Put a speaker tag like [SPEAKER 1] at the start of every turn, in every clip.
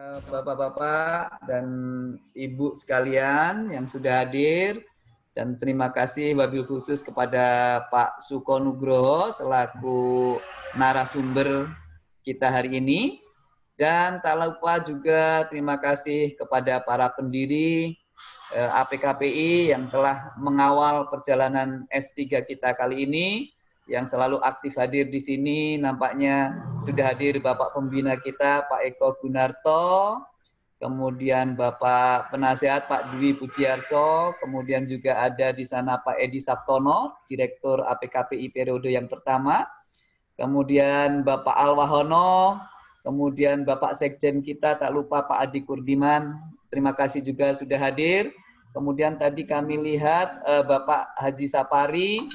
[SPEAKER 1] Eh, Bapak-bapak dan Ibu sekalian yang sudah hadir dan terima kasih wabil khusus kepada Pak Suko Nugroho selaku narasumber kita hari ini. Dan tak lupa juga terima kasih kepada para pendiri eh, APKPI yang telah mengawal perjalanan S3 kita kali ini yang selalu aktif hadir di sini. Nampaknya sudah hadir Bapak Pembina kita, Pak Eko Gunarto, kemudian Bapak Penasehat Pak Dwi Pujiarso, kemudian juga ada di sana Pak Edi Sabtono, Direktur APKPI periode yang pertama, kemudian Bapak Alwahono, kemudian Bapak Sekjen kita, tak lupa Pak Adi Kurdiman, terima kasih juga sudah hadir. Kemudian tadi kami lihat uh, Bapak Haji Sapari,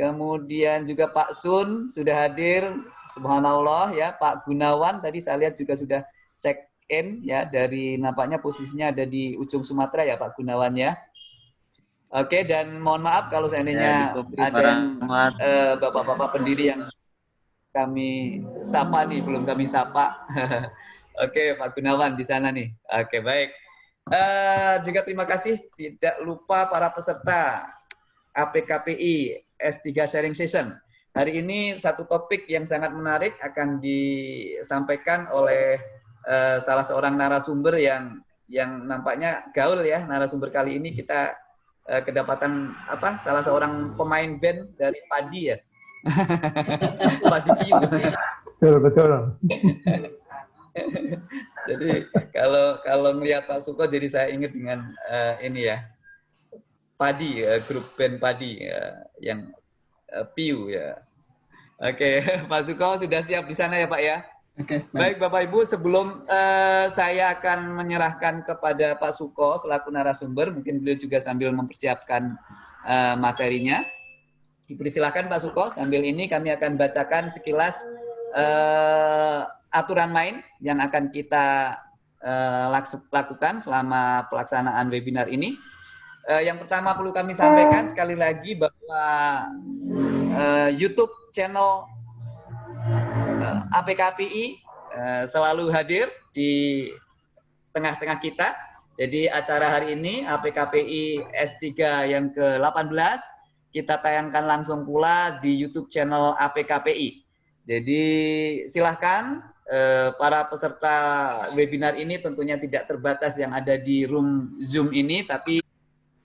[SPEAKER 1] Kemudian juga Pak Sun sudah hadir, subhanallah ya. Pak Gunawan tadi saya lihat juga sudah check in ya dari nampaknya posisinya ada di ujung Sumatera ya Pak Gunawan ya. Oke dan mohon maaf kalau seandainya ya, ada uh, bapak-bapak pendiri yang kami sapa nih belum kami sapa. Oke Pak Gunawan di sana nih. Oke baik. Uh, juga terima kasih tidak lupa para peserta APKPI S3 Sharing Session. Hari ini satu topik yang sangat menarik akan disampaikan oleh uh, salah seorang narasumber yang yang nampaknya gaul ya narasumber kali ini kita uh, kedapatan apa salah seorang pemain band dari Padi ya. Padi Piu.
[SPEAKER 2] Betul betul.
[SPEAKER 1] jadi kalau kalau melihat Pak Suko jadi saya ingat dengan uh, ini ya Padi, uh, grup band Padi uh, yang uh, Piu ya. Oke, okay. Pak Suko sudah siap di sana ya Pak ya? Oke. Okay, baik. baik Bapak Ibu, sebelum uh, saya akan menyerahkan kepada Pak Suko selaku narasumber, mungkin beliau juga sambil mempersiapkan uh, materinya. Dipersilakan Pak Suko, sambil ini kami akan bacakan sekilas uh, aturan main yang akan kita uh, lakukan selama pelaksanaan webinar ini. Uh, yang pertama perlu kami sampaikan sekali lagi bahwa uh, YouTube channel uh, eh, APKPI uh, selalu hadir di tengah-tengah kita. Jadi acara hari ini APKPI S3 yang ke-18 kita tayangkan langsung pula di YouTube channel APKPI. Jadi silahkan para peserta webinar ini tentunya tidak terbatas yang ada di room Zoom ini, tapi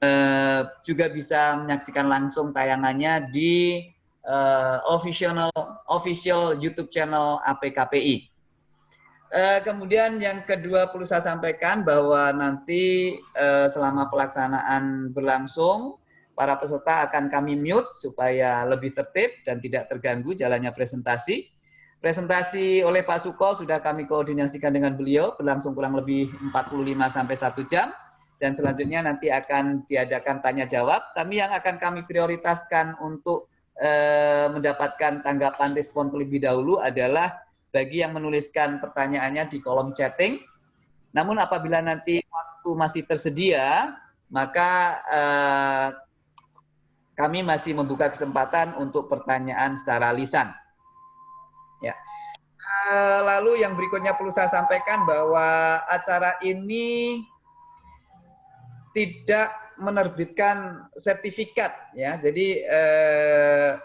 [SPEAKER 1] Eh, juga bisa menyaksikan langsung tayangannya di uh, official official YouTube channel APKPI. Uh, eh, kemudian yang kedua perlu saya sampaikan bahwa nanti uh, selama pelaksanaan berlangsung para peserta akan kami mute supaya lebih tertib dan tidak terganggu jalannya presentasi. Presentasi oleh Pak Suko sudah kami koordinasikan dengan beliau berlangsung kurang lebih 45 sampai 1 jam dan selanjutnya nanti akan diadakan tanya jawab. Kami yang akan kami prioritaskan untuk eh, mendapatkan tanggapan respon terlebih dahulu adalah bagi yang menuliskan pertanyaannya di kolom chatting. Namun apabila nanti waktu masih tersedia, maka eh, kami masih membuka kesempatan untuk pertanyaan secara lisan. Ya. Eh, lalu yang berikutnya perlu saya sampaikan bahwa acara ini tidak menerbitkan sertifikat ya. Jadi eh,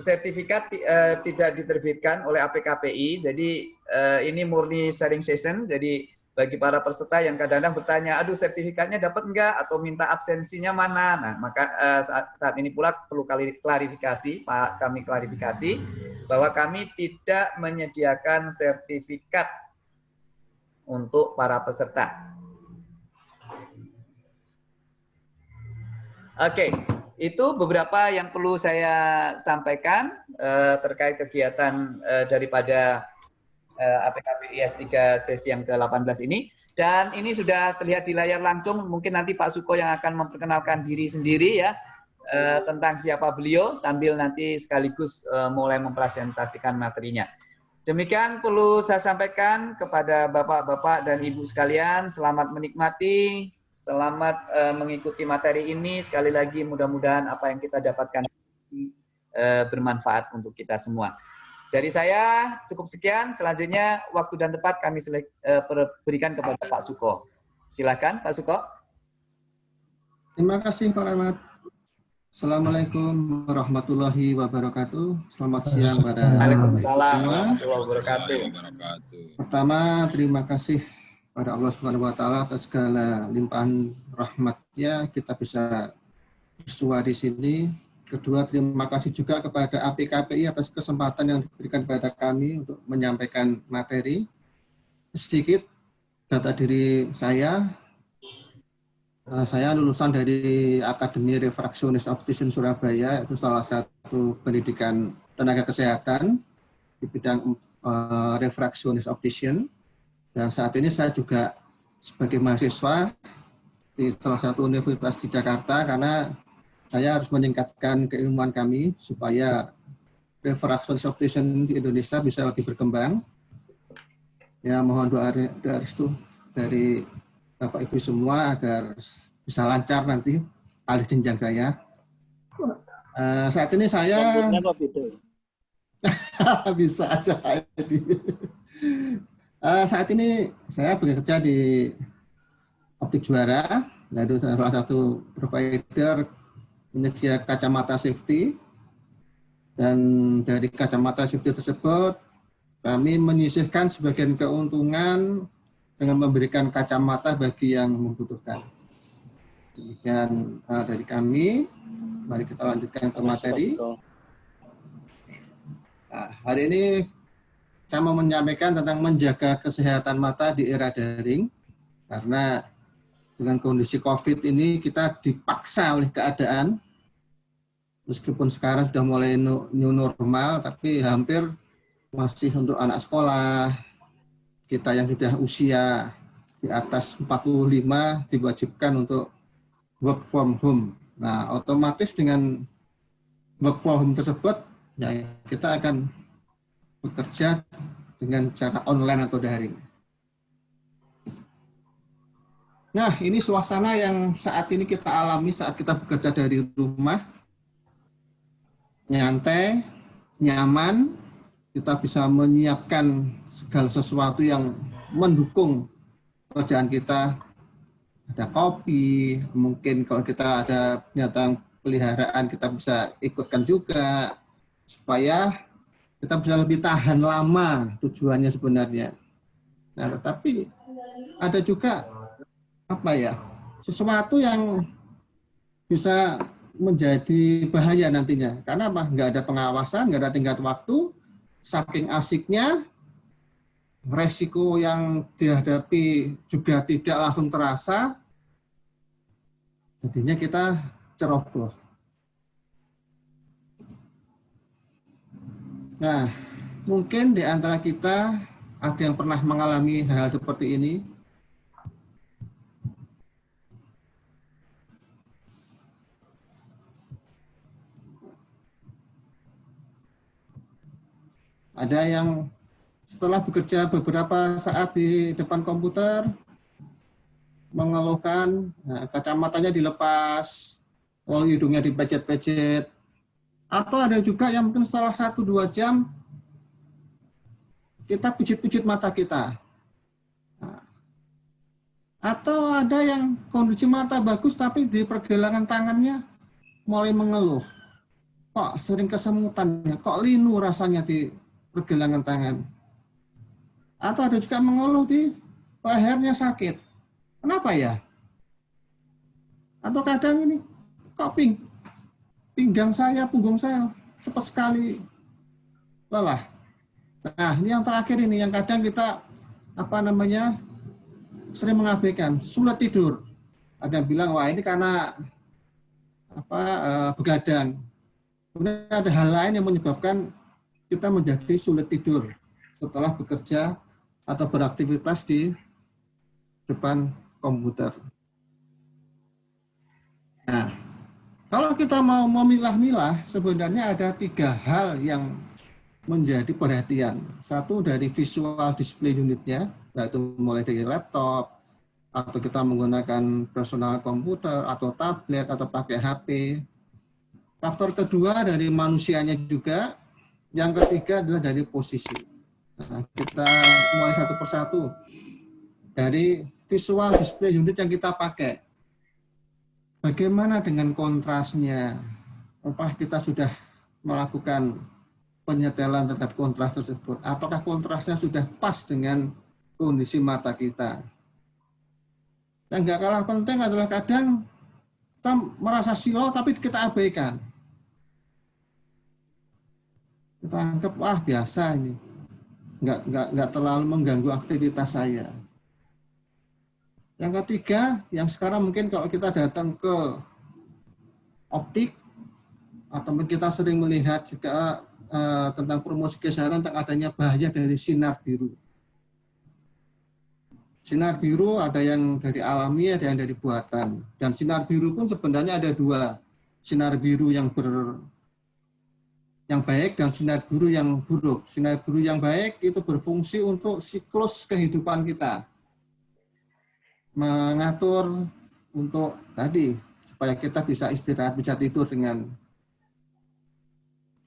[SPEAKER 1] sertifikat eh, tidak diterbitkan oleh APKPI. Jadi eh, ini murni sharing session. Jadi bagi para peserta yang kadang-kadang bertanya, aduh sertifikatnya dapat enggak atau minta absensinya mana? Nah, maka eh, saat, saat ini pula perlu klarifikasi, Pak, kami klarifikasi bahwa kami tidak menyediakan sertifikat untuk para peserta. Oke, itu beberapa yang perlu saya sampaikan uh, terkait kegiatan uh, daripada uh, APKP IS 3 sesi yang ke-18 ini. Dan ini sudah terlihat di layar langsung, mungkin nanti Pak Suko yang akan memperkenalkan diri sendiri ya, uh, tentang siapa beliau, sambil nanti sekaligus uh, mulai mempresentasikan materinya. Demikian perlu saya sampaikan kepada Bapak-Bapak dan Ibu sekalian, selamat menikmati Selamat uh, mengikuti materi ini. Sekali lagi mudah-mudahan apa yang kita dapatkan uh, bermanfaat untuk kita semua. Dari saya cukup sekian. Selanjutnya waktu dan tempat kami uh, berikan kepada Pak Suko. Silakan Pak Suko.
[SPEAKER 2] Terima kasih Pak Rahmat. Assalamualaikum warahmatullahi wabarakatuh. Selamat siang pada
[SPEAKER 1] Waalaikumsalam warahmatullahi wabarakatuh.
[SPEAKER 2] Pertama, terima kasih pada Allah Subhanahu wa taala atas segala limpahan rahmatnya kita bisa bersua di sini Kedua, terima kasih juga kepada APKPI atas kesempatan yang diberikan kepada kami untuk menyampaikan materi. Sedikit data diri saya. Eh, saya lulusan dari Akademi Refraksionis Optician Surabaya, itu salah satu pendidikan tenaga kesehatan di bidang uh, refraksionis optician. Dan saat ini saya juga sebagai mahasiswa di salah satu universitas di Jakarta karena saya harus meningkatkan keilmuan kami supaya refraction optician di Indonesia bisa lebih berkembang. Ya mohon doa, doa restu dari Bapak Ibu semua agar bisa lancar nanti alih jenjang saya. Uh, saat ini saya bisa aja uh, saat ini saya bekerja di Optik Juara, yaitu salah satu provider menyedia kacamata safety dan dari kacamata safety tersebut kami menyisihkan sebagian keuntungan dengan memberikan kacamata bagi yang membutuhkan. Demikian uh, dari kami. Mari kita lanjutkan ke materi. Nah, hari ini saya mau menyampaikan tentang menjaga kesehatan mata di era daring karena dengan kondisi COVID ini kita dipaksa oleh keadaan. Meskipun sekarang sudah mulai new normal, tapi hampir masih untuk anak sekolah, kita yang sudah usia di atas 45 diwajibkan untuk work from home. Nah, otomatis dengan work from home tersebut, ya kita akan bekerja dengan cara online atau daring. Nah, ini suasana yang saat ini kita alami saat kita bekerja dari rumah. Nyantai, nyaman, kita bisa menyiapkan segala sesuatu yang mendukung pekerjaan kita. Ada kopi, mungkin kalau kita ada binatang peliharaan kita bisa ikutkan juga supaya kita bisa lebih tahan lama tujuannya sebenarnya. Nah, tetapi ada juga apa ya sesuatu yang bisa menjadi bahaya nantinya. Karena apa? Nggak ada pengawasan nggak ada tingkat waktu saking asiknya resiko yang dihadapi juga tidak langsung terasa jadinya kita ceroboh nah mungkin di antara kita ada yang pernah mengalami hal seperti ini Ada yang setelah bekerja beberapa saat di depan komputer, mengeluhkan nah, kacamatanya dilepas, lalu hidungnya dipecet-pecet. Atau ada juga yang mungkin setelah satu dua jam, kita pijit-pijit mata kita. Atau ada yang kondisi mata bagus tapi di pergelangan tangannya mulai mengeluh. Kok sering kesemutan ya, kok linu rasanya di pergelangan tangan. Atau ada juga mengeluh di lehernya sakit. Kenapa ya? Atau kadang ini, kok pinggang saya, punggung saya cepat sekali lelah. Nah, ini yang terakhir ini, yang kadang kita, apa namanya, sering mengabaikan, sulit tidur. Ada yang bilang, wah ini karena apa uh, begadang. Kemudian ada hal lain yang menyebabkan kita menjadi sulit tidur setelah bekerja atau beraktivitas di depan komputer. Nah, kalau kita mau memilah-milah, sebenarnya ada tiga hal yang menjadi perhatian. Satu dari visual display unitnya, yaitu mulai dari laptop, atau kita menggunakan personal komputer, atau tablet, atau pakai HP. Faktor kedua dari manusianya juga, Yang ketiga adalah dari posisi. Nah, kita mulai satu persatu dari visual display unit yang kita pakai. Bagaimana dengan kontrasnya? Apa kita sudah melakukan penyetelan terhadap kontras tersebut? Apakah kontrasnya sudah pas dengan kondisi mata kita? Yang nggak kalah penting adalah kadang kita merasa silau tapi kita abaikan. Kita anggap, wah biasa ini. Nggak, nggak, nggak terlalu mengganggu aktivitas saya. Yang ketiga, yang sekarang mungkin kalau kita datang ke optik, atau kita sering melihat juga uh, tentang promosi kesehatan tentang adanya bahaya dari sinar biru. Sinar biru ada yang dari alami, ada yang dari buatan. Dan sinar biru pun sebenarnya ada dua. Sinar biru yang ber yang baik dan sinar biru yang buruk. Sinar biru yang baik itu berfungsi untuk siklus kehidupan kita mengatur untuk tadi supaya kita bisa istirahat, bisa tidur dengan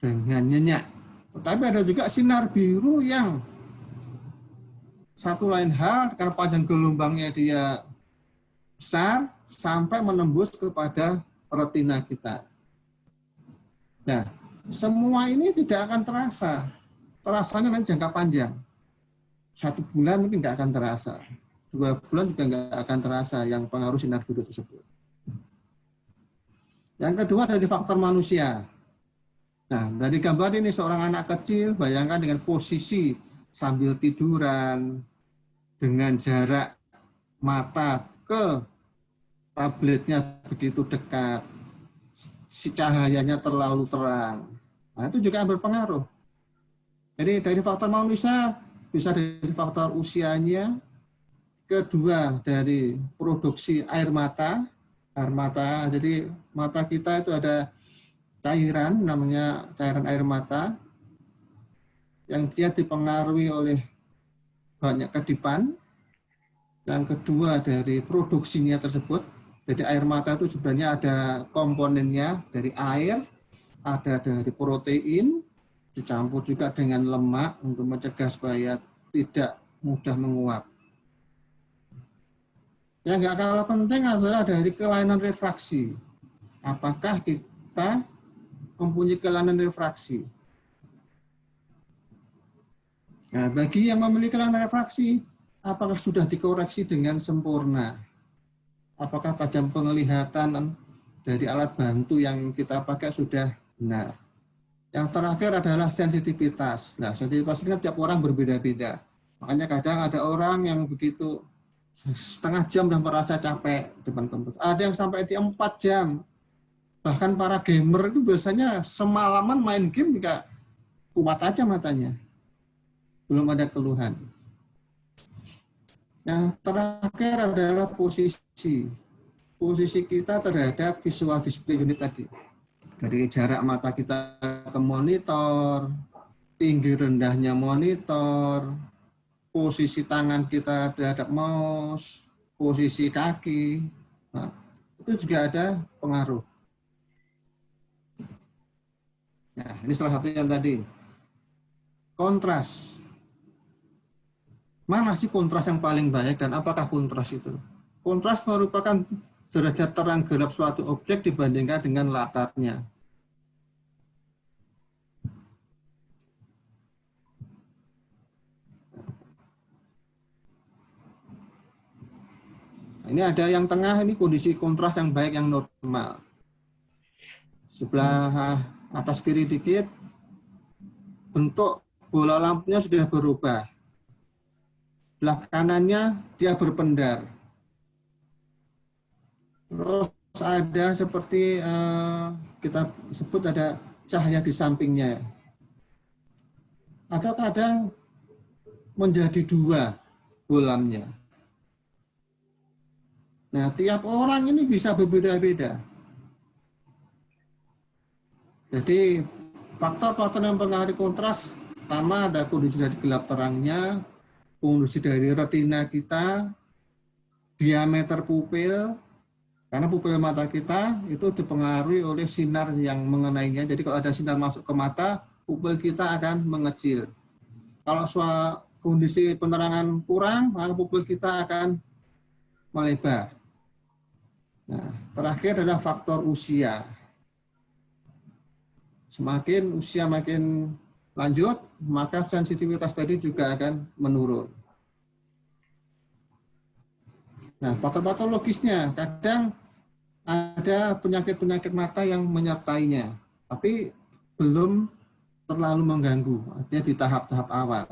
[SPEAKER 2] dengan nyenyak. Tetapi ada juga sinar biru yang satu lain hal karena panjang gelombangnya dia besar sampai menembus kepada retina kita. Nah, semua ini tidak akan terasa. Terasanya nanti jangka panjang. Satu bulan mungkin tidak akan terasa dua bulan juga nggak akan terasa yang pengaruh sinar biru tersebut. Yang kedua dari faktor manusia. Nah, dari gambar ini seorang anak kecil, bayangkan dengan posisi sambil tiduran, dengan jarak mata ke tabletnya begitu dekat, si cahayanya terlalu terang. Nah, itu juga berpengaruh. Jadi dari faktor manusia, bisa dari faktor usianya, kedua dari produksi air mata air mata. Jadi mata kita itu ada cairan namanya cairan air mata yang dia dipengaruhi oleh banyak kedipan. Yang kedua dari produksinya tersebut jadi air mata itu sebenarnya ada komponennya dari air ada dari protein dicampur juga dengan lemak untuk mencegah supaya tidak mudah menguap yang nggak kalah penting adalah dari kelainan refraksi. Apakah kita mempunyai kelainan refraksi? Nah, bagi yang memiliki kelainan refraksi, apakah sudah dikoreksi dengan sempurna? Apakah tajam penglihatan dari alat bantu yang kita pakai sudah benar? Yang terakhir adalah sensitivitas. Nah, sensitivitas ini tiap orang berbeda-beda. Makanya kadang ada orang yang begitu setengah jam dan merasa capek depan komputer. Ada yang sampai di empat jam. Bahkan para gamer itu biasanya semalaman main game juga kuat aja matanya. Belum ada keluhan. Yang terakhir adalah posisi. Posisi kita terhadap visual display unit tadi. Dari jarak mata kita ke monitor, tinggi rendahnya monitor, posisi tangan kita terhadap mouse, posisi kaki, nah, itu juga ada pengaruh. Nah, ini salah satu yang tadi. Kontras. Mana sih kontras yang paling banyak dan apakah kontras itu? Kontras merupakan derajat terang gelap suatu objek dibandingkan dengan latarnya. Ini ada yang tengah, ini kondisi kontras yang baik, yang normal. Sebelah atas kiri dikit, bentuk bola lampunya sudah berubah. Sebelah kanannya dia berpendar. Terus ada seperti uh, kita sebut ada cahaya di sampingnya. Ada kadang menjadi dua bolamnya. Nah, tiap orang ini bisa berbeda-beda. Jadi, faktor-faktor yang mempengaruhi kontras, pertama ada kondisi dari gelap terangnya, kondisi dari retina kita, diameter pupil, karena pupil mata kita itu dipengaruhi oleh sinar yang mengenainya. Jadi kalau ada sinar masuk ke mata, pupil kita akan mengecil. Kalau kondisi penerangan kurang, maka pupil kita akan melebar. Nah, terakhir adalah faktor usia. Semakin usia makin lanjut, maka sensitivitas tadi juga akan menurun. Nah, patologisnya kadang ada penyakit-penyakit mata yang menyertainya, tapi belum terlalu mengganggu, artinya di tahap-tahap awal.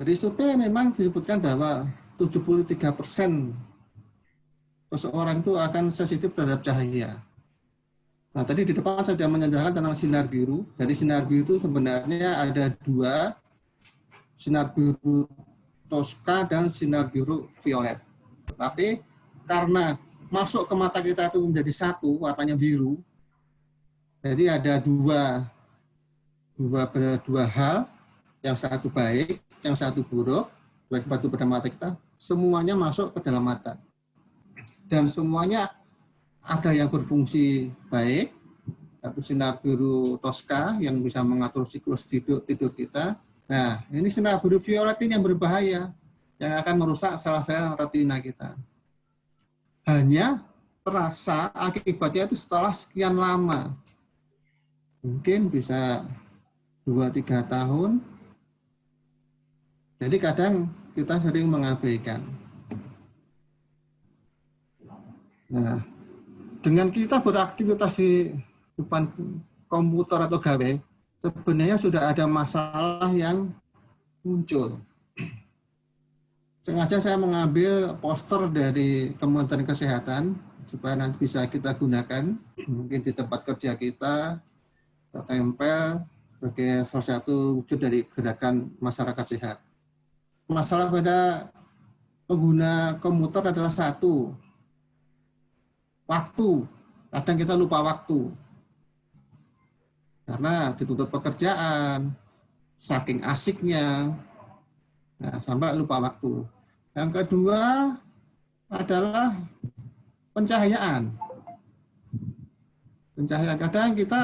[SPEAKER 2] Dari survei memang disebutkan bahwa 73 persen seseorang itu akan sensitif terhadap cahaya. Nah, tadi di depan saya sudah menyediakan tentang sinar biru. Dari sinar biru itu sebenarnya ada dua, sinar biru Tosca dan sinar biru violet. Tapi karena masuk ke mata kita itu menjadi satu, warnanya biru, jadi ada dua, dua, dua hal, yang satu baik, yang satu buruk, baik batu pada mata kita, semuanya masuk ke dalam mata. Dan semuanya ada yang berfungsi baik, yaitu sinar biru Tosca yang bisa mengatur siklus tidur, tidur kita, Nah, ini sinar biru violet ini yang berbahaya, yang akan merusak sel-sel retina kita. Hanya terasa akibatnya itu setelah sekian lama. Mungkin bisa 2-3 tahun. Jadi kadang kita sering mengabaikan. Nah, dengan kita beraktivitas di depan komputer atau gawe, sebenarnya sudah ada masalah yang muncul. Sengaja saya mengambil poster dari Kementerian Kesehatan supaya nanti bisa kita gunakan mungkin di tempat kerja kita kita tempel sebagai salah satu wujud dari gerakan masyarakat sehat. Masalah pada pengguna komputer adalah satu, waktu. Kadang kita lupa waktu karena dituntut pekerjaan, saking asiknya, nah, sampai lupa waktu. Yang kedua adalah pencahayaan. Pencahayaan kadang kita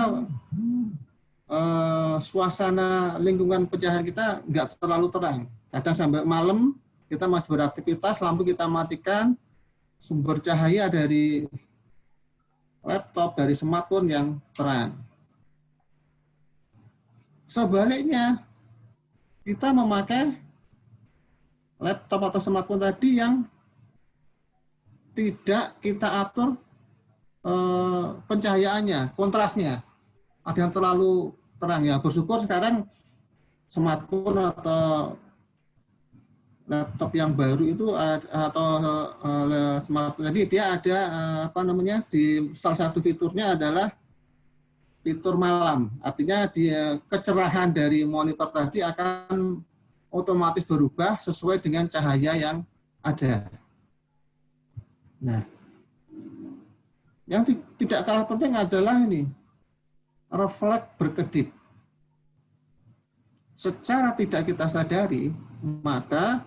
[SPEAKER 2] eh, suasana lingkungan pencahayaan kita nggak terlalu terang. Kadang sampai malam kita masih beraktivitas, lampu kita matikan, sumber cahaya dari laptop, dari smartphone yang terang. Sebaliknya, kita memakai laptop atau smartphone tadi yang tidak kita atur eh, pencahayaannya, kontrasnya. Ada yang terlalu terang ya. Bersyukur sekarang smartphone atau laptop yang baru itu atau uh, smartphone tadi dia ada uh, apa namanya di salah satu fiturnya adalah fitur malam. Artinya dia kecerahan dari monitor tadi akan otomatis berubah sesuai dengan cahaya yang ada. Nah, yang tidak kalah penting adalah ini, refleks berkedip. Secara tidak kita sadari, maka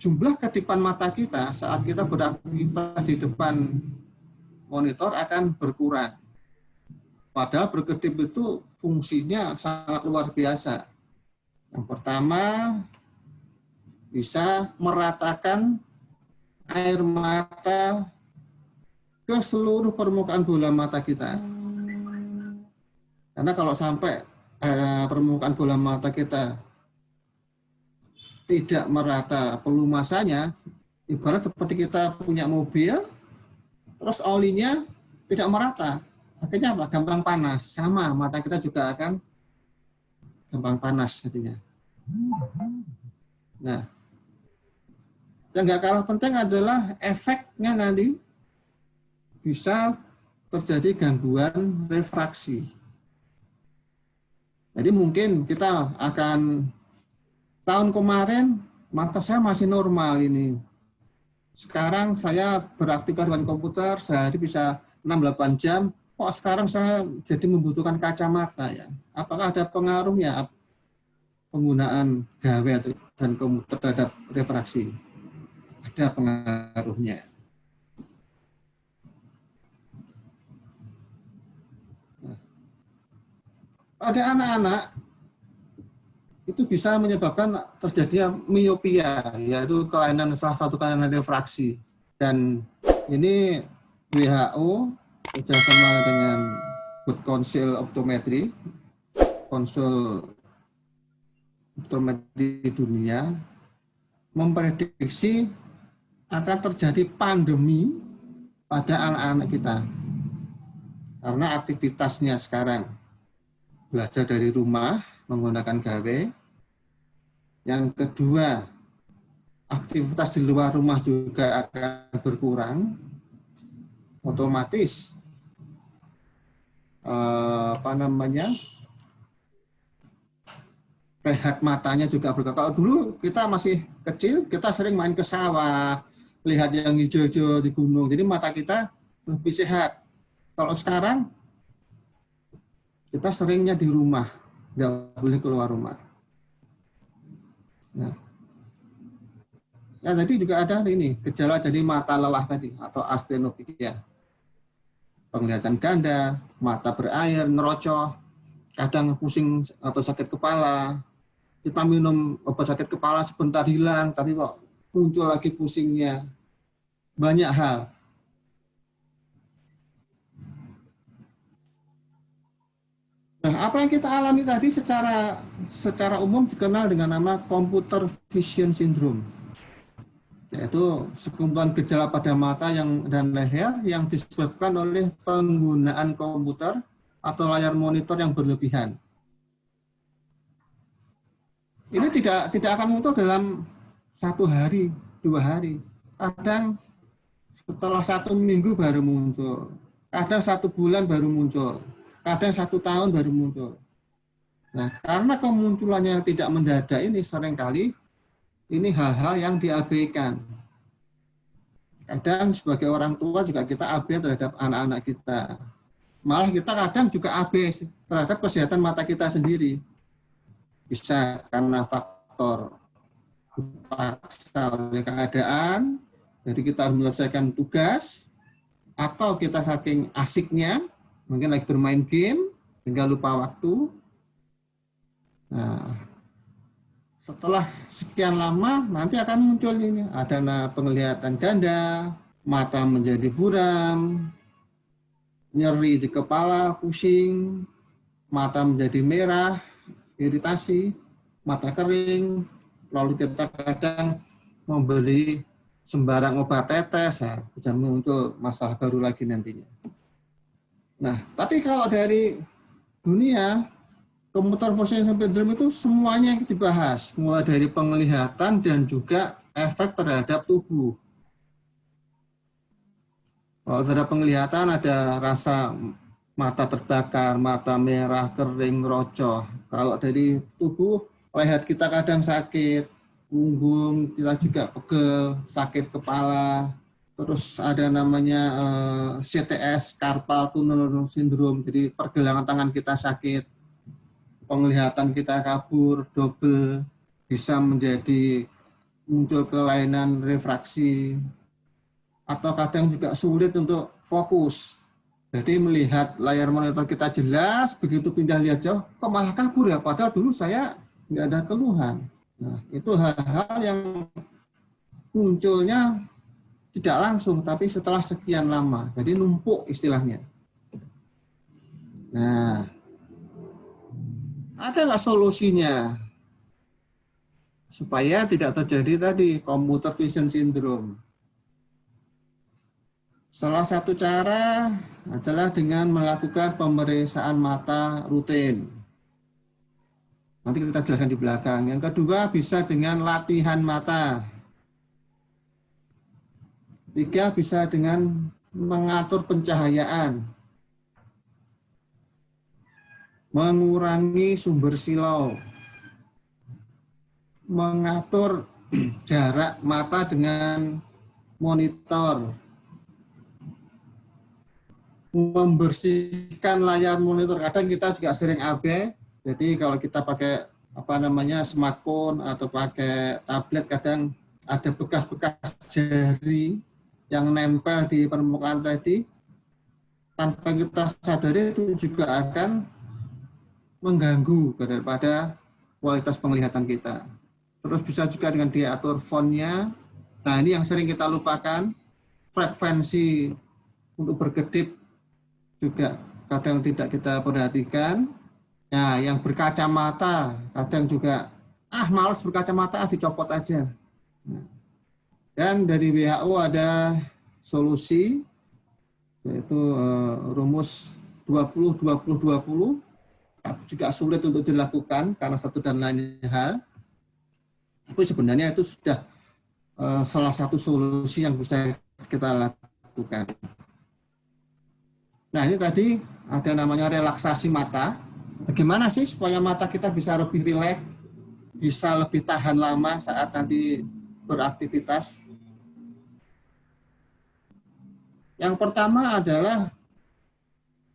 [SPEAKER 2] jumlah kedipan mata kita saat kita beraktivitas di depan monitor akan berkurang. Padahal berkedip itu fungsinya sangat luar biasa. Yang pertama, bisa meratakan air mata ke seluruh permukaan bola mata kita. Karena kalau sampai eh, permukaan bola mata kita tidak merata pelumasannya, ibarat seperti kita punya mobil, terus olinya tidak merata akhirnya apa? Gampang panas. Sama, mata kita juga akan gampang panas artinya. Nah, yang nggak kalah penting adalah efeknya nanti bisa terjadi gangguan refraksi. Jadi mungkin kita akan Tahun kemarin mata saya masih normal ini. Sekarang saya beraktivitas dengan komputer sehari bisa 6-8 jam. Kok sekarang saya jadi membutuhkan kacamata ya? Apakah ada pengaruhnya penggunaan gawe atau dan komputer terhadap refraksi? Ada pengaruhnya. Nah. Ada anak-anak itu bisa menyebabkan terjadinya miopia, yaitu kelainan salah satu kelainan refraksi. Dan ini WHO bekerjasama dengan World Council Optometry, konsul optometri dunia, memprediksi akan terjadi pandemi pada anak-anak kita. Karena aktivitasnya sekarang belajar dari rumah menggunakan gawe. Yang kedua, aktivitas di luar rumah juga akan berkurang. Otomatis eh, apa namanya pH matanya juga berkurang. Kalau dulu kita masih kecil, kita sering main ke sawah, lihat yang hijau-hijau di gunung. Jadi mata kita lebih sehat. Kalau sekarang kita seringnya di rumah, nggak boleh keluar rumah. Ya. ya tadi juga ada ini gejala jadi mata lelah tadi atau astenopia. Penglihatan ganda, mata berair, nerocoh, kadang pusing atau sakit kepala. Kita minum obat sakit kepala sebentar hilang, tapi kok muncul lagi pusingnya. Banyak hal. Nah, apa yang kita alami tadi secara secara umum dikenal dengan nama computer vision syndrome. Yaitu sekumpulan gejala pada mata yang dan leher yang disebabkan oleh penggunaan komputer atau layar monitor yang berlebihan. Ini tidak tidak akan muncul dalam satu hari, dua hari. Kadang setelah satu minggu baru muncul. Kadang satu bulan baru muncul. Kadang satu tahun baru muncul. Nah, karena kemunculannya tidak mendadak ini sering kali ini hal-hal yang diabaikan. Kadang sebagai orang tua juga kita abai terhadap anak-anak kita. Malah kita kadang juga abai terhadap kesehatan mata kita sendiri. Bisa karena faktor dipaksa oleh keadaan, jadi kita harus menyelesaikan tugas, atau kita saking asiknya, mungkin lagi bermain game, sehingga lupa waktu. Nah, setelah sekian lama, nanti akan muncul ini, ada penglihatan ganda, mata menjadi buram, nyeri di kepala, pusing, mata menjadi merah, iritasi, mata kering, lalu kita kadang membeli sembarang obat tetes, ya, bisa muncul masalah baru lagi nantinya. Nah, tapi kalau dari dunia, komputer vision syndrome itu semuanya dibahas, mulai dari penglihatan dan juga efek terhadap tubuh. Kalau terhadap penglihatan ada rasa mata terbakar, mata merah, kering, rocoh. Kalau dari tubuh leher kita kadang sakit, punggung kita juga pegel, sakit kepala, terus ada namanya uh, eh, CTS, carpal tunnel syndrome, jadi pergelangan tangan kita sakit, penglihatan kita kabur, double, bisa menjadi muncul kelainan refraksi, atau kadang juga sulit untuk fokus. Jadi melihat layar monitor kita jelas, begitu pindah lihat jauh, kok malah kabur ya, padahal dulu saya nggak ada keluhan. Nah, itu hal-hal yang munculnya tidak langsung, tapi setelah sekian lama. Jadi numpuk istilahnya. Nah, ada nggak solusinya? Supaya tidak terjadi tadi computer vision syndrome. Salah satu cara adalah dengan melakukan pemeriksaan mata rutin. Nanti kita jelaskan di belakang. Yang kedua bisa dengan latihan mata. Tiga bisa dengan mengatur pencahayaan. Mengurangi sumber silau. Mengatur jarak mata dengan monitor. Membersihkan layar monitor. Kadang kita juga sering AB jadi kalau kita pakai apa namanya smartphone atau pakai tablet kadang ada bekas-bekas jari yang nempel di permukaan tadi tanpa kita sadari itu juga akan mengganggu daripada kualitas penglihatan kita. Terus bisa juga dengan diatur fontnya. Nah ini yang sering kita lupakan, frekuensi untuk berkedip juga kadang tidak kita perhatikan. Nah yang berkacamata kadang juga, ah males berkacamata, ah dicopot aja. Nah, dan dari WHO ada solusi, yaitu uh, rumus 20-20-20, juga sulit untuk dilakukan karena satu dan lain hal tapi sebenarnya itu sudah uh, salah satu solusi yang bisa kita lakukan. Nah ini tadi ada namanya relaksasi mata. Bagaimana sih supaya mata kita bisa lebih rileks, bisa lebih tahan lama saat nanti beraktivitas? Yang pertama adalah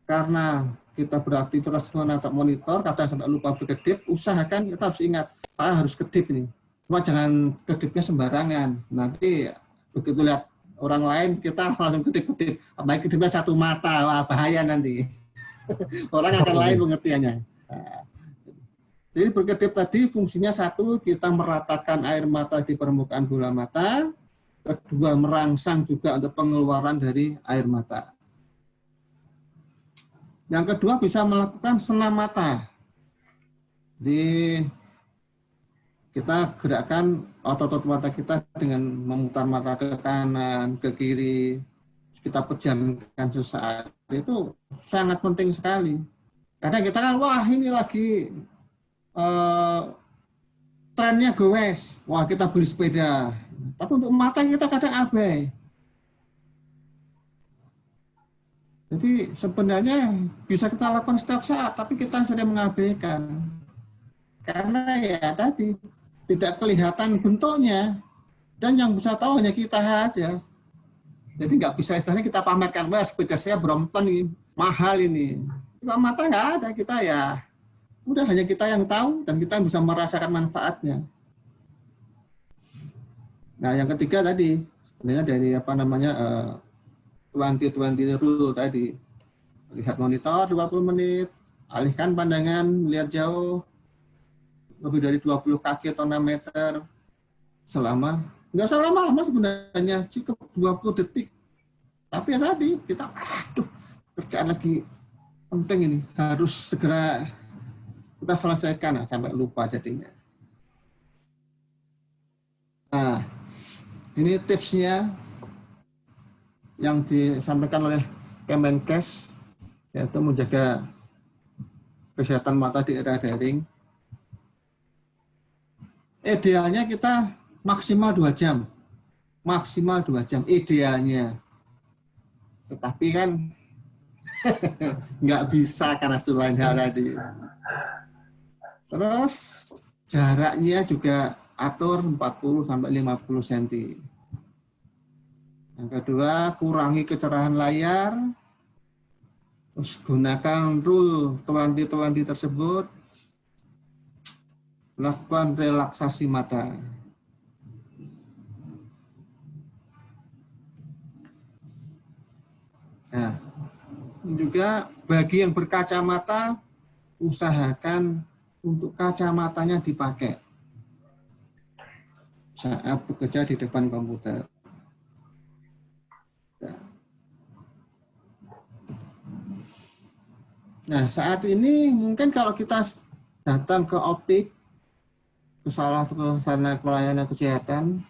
[SPEAKER 2] karena kita beraktivitas menatap monitor, kadang sampai lupa berkedip, usahakan kita harus ingat, ah harus kedip ini. Cuma jangan kedipnya sembarangan. Nanti begitu lihat orang lain kita langsung kedip-kedip. Apalagi kedipnya satu mata, wah bahaya nanti. orang akan lain pengertiannya. Nah, jadi berkedip tadi fungsinya satu, kita meratakan air mata di permukaan bola mata. Kedua, merangsang juga untuk pengeluaran dari air mata. Yang kedua bisa melakukan senam mata. Di kita gerakkan otot-otot mata kita dengan memutar mata ke kanan, ke kiri, kita pejamkan sesaat. Itu sangat penting sekali. Karena kita kan, wah ini lagi uh, trennya goes, wah kita beli sepeda. Tapi untuk mata kita kadang abai. Jadi sebenarnya bisa kita lakukan setiap saat, tapi kita sering mengabaikan. Karena ya tadi, tidak kelihatan bentuknya dan yang bisa tahu hanya kita aja. Jadi nggak bisa istilahnya kita pamerkan, wah sepeda saya Brompton ini, mahal ini. Cuma mata nggak ada, kita ya udah hanya kita yang tahu dan kita bisa merasakan manfaatnya. Nah yang ketiga tadi sebenarnya dari apa namanya uh, 20-20 rule tadi. Lihat monitor 20 menit, alihkan pandangan, lihat jauh, lebih dari 20 kaki atau 6 meter selama nggak usah lama-lama sebenarnya cukup 20 detik tapi ya tadi kita aduh kerjaan lagi penting ini harus segera kita selesaikan sampai lupa jadinya. Nah ini tipsnya yang disampaikan oleh Kemenkes yaitu menjaga kesehatan mata di era daring. Idealnya kita maksimal dua jam. Maksimal dua jam idealnya. Tetapi kan nggak bisa karena itu lain hal tadi terus jaraknya juga atur 40 sampai 50 cm yang kedua kurangi kecerahan layar. Terus gunakan rule 20-20 tersebut. Lakukan relaksasi mata. Nah, juga bagi yang berkacamata, usahakan untuk kacamatanya dipakai saat bekerja di depan komputer. Nah, saat ini mungkin kalau kita datang ke optik ke salah satu sarana pelayanan kesehatan,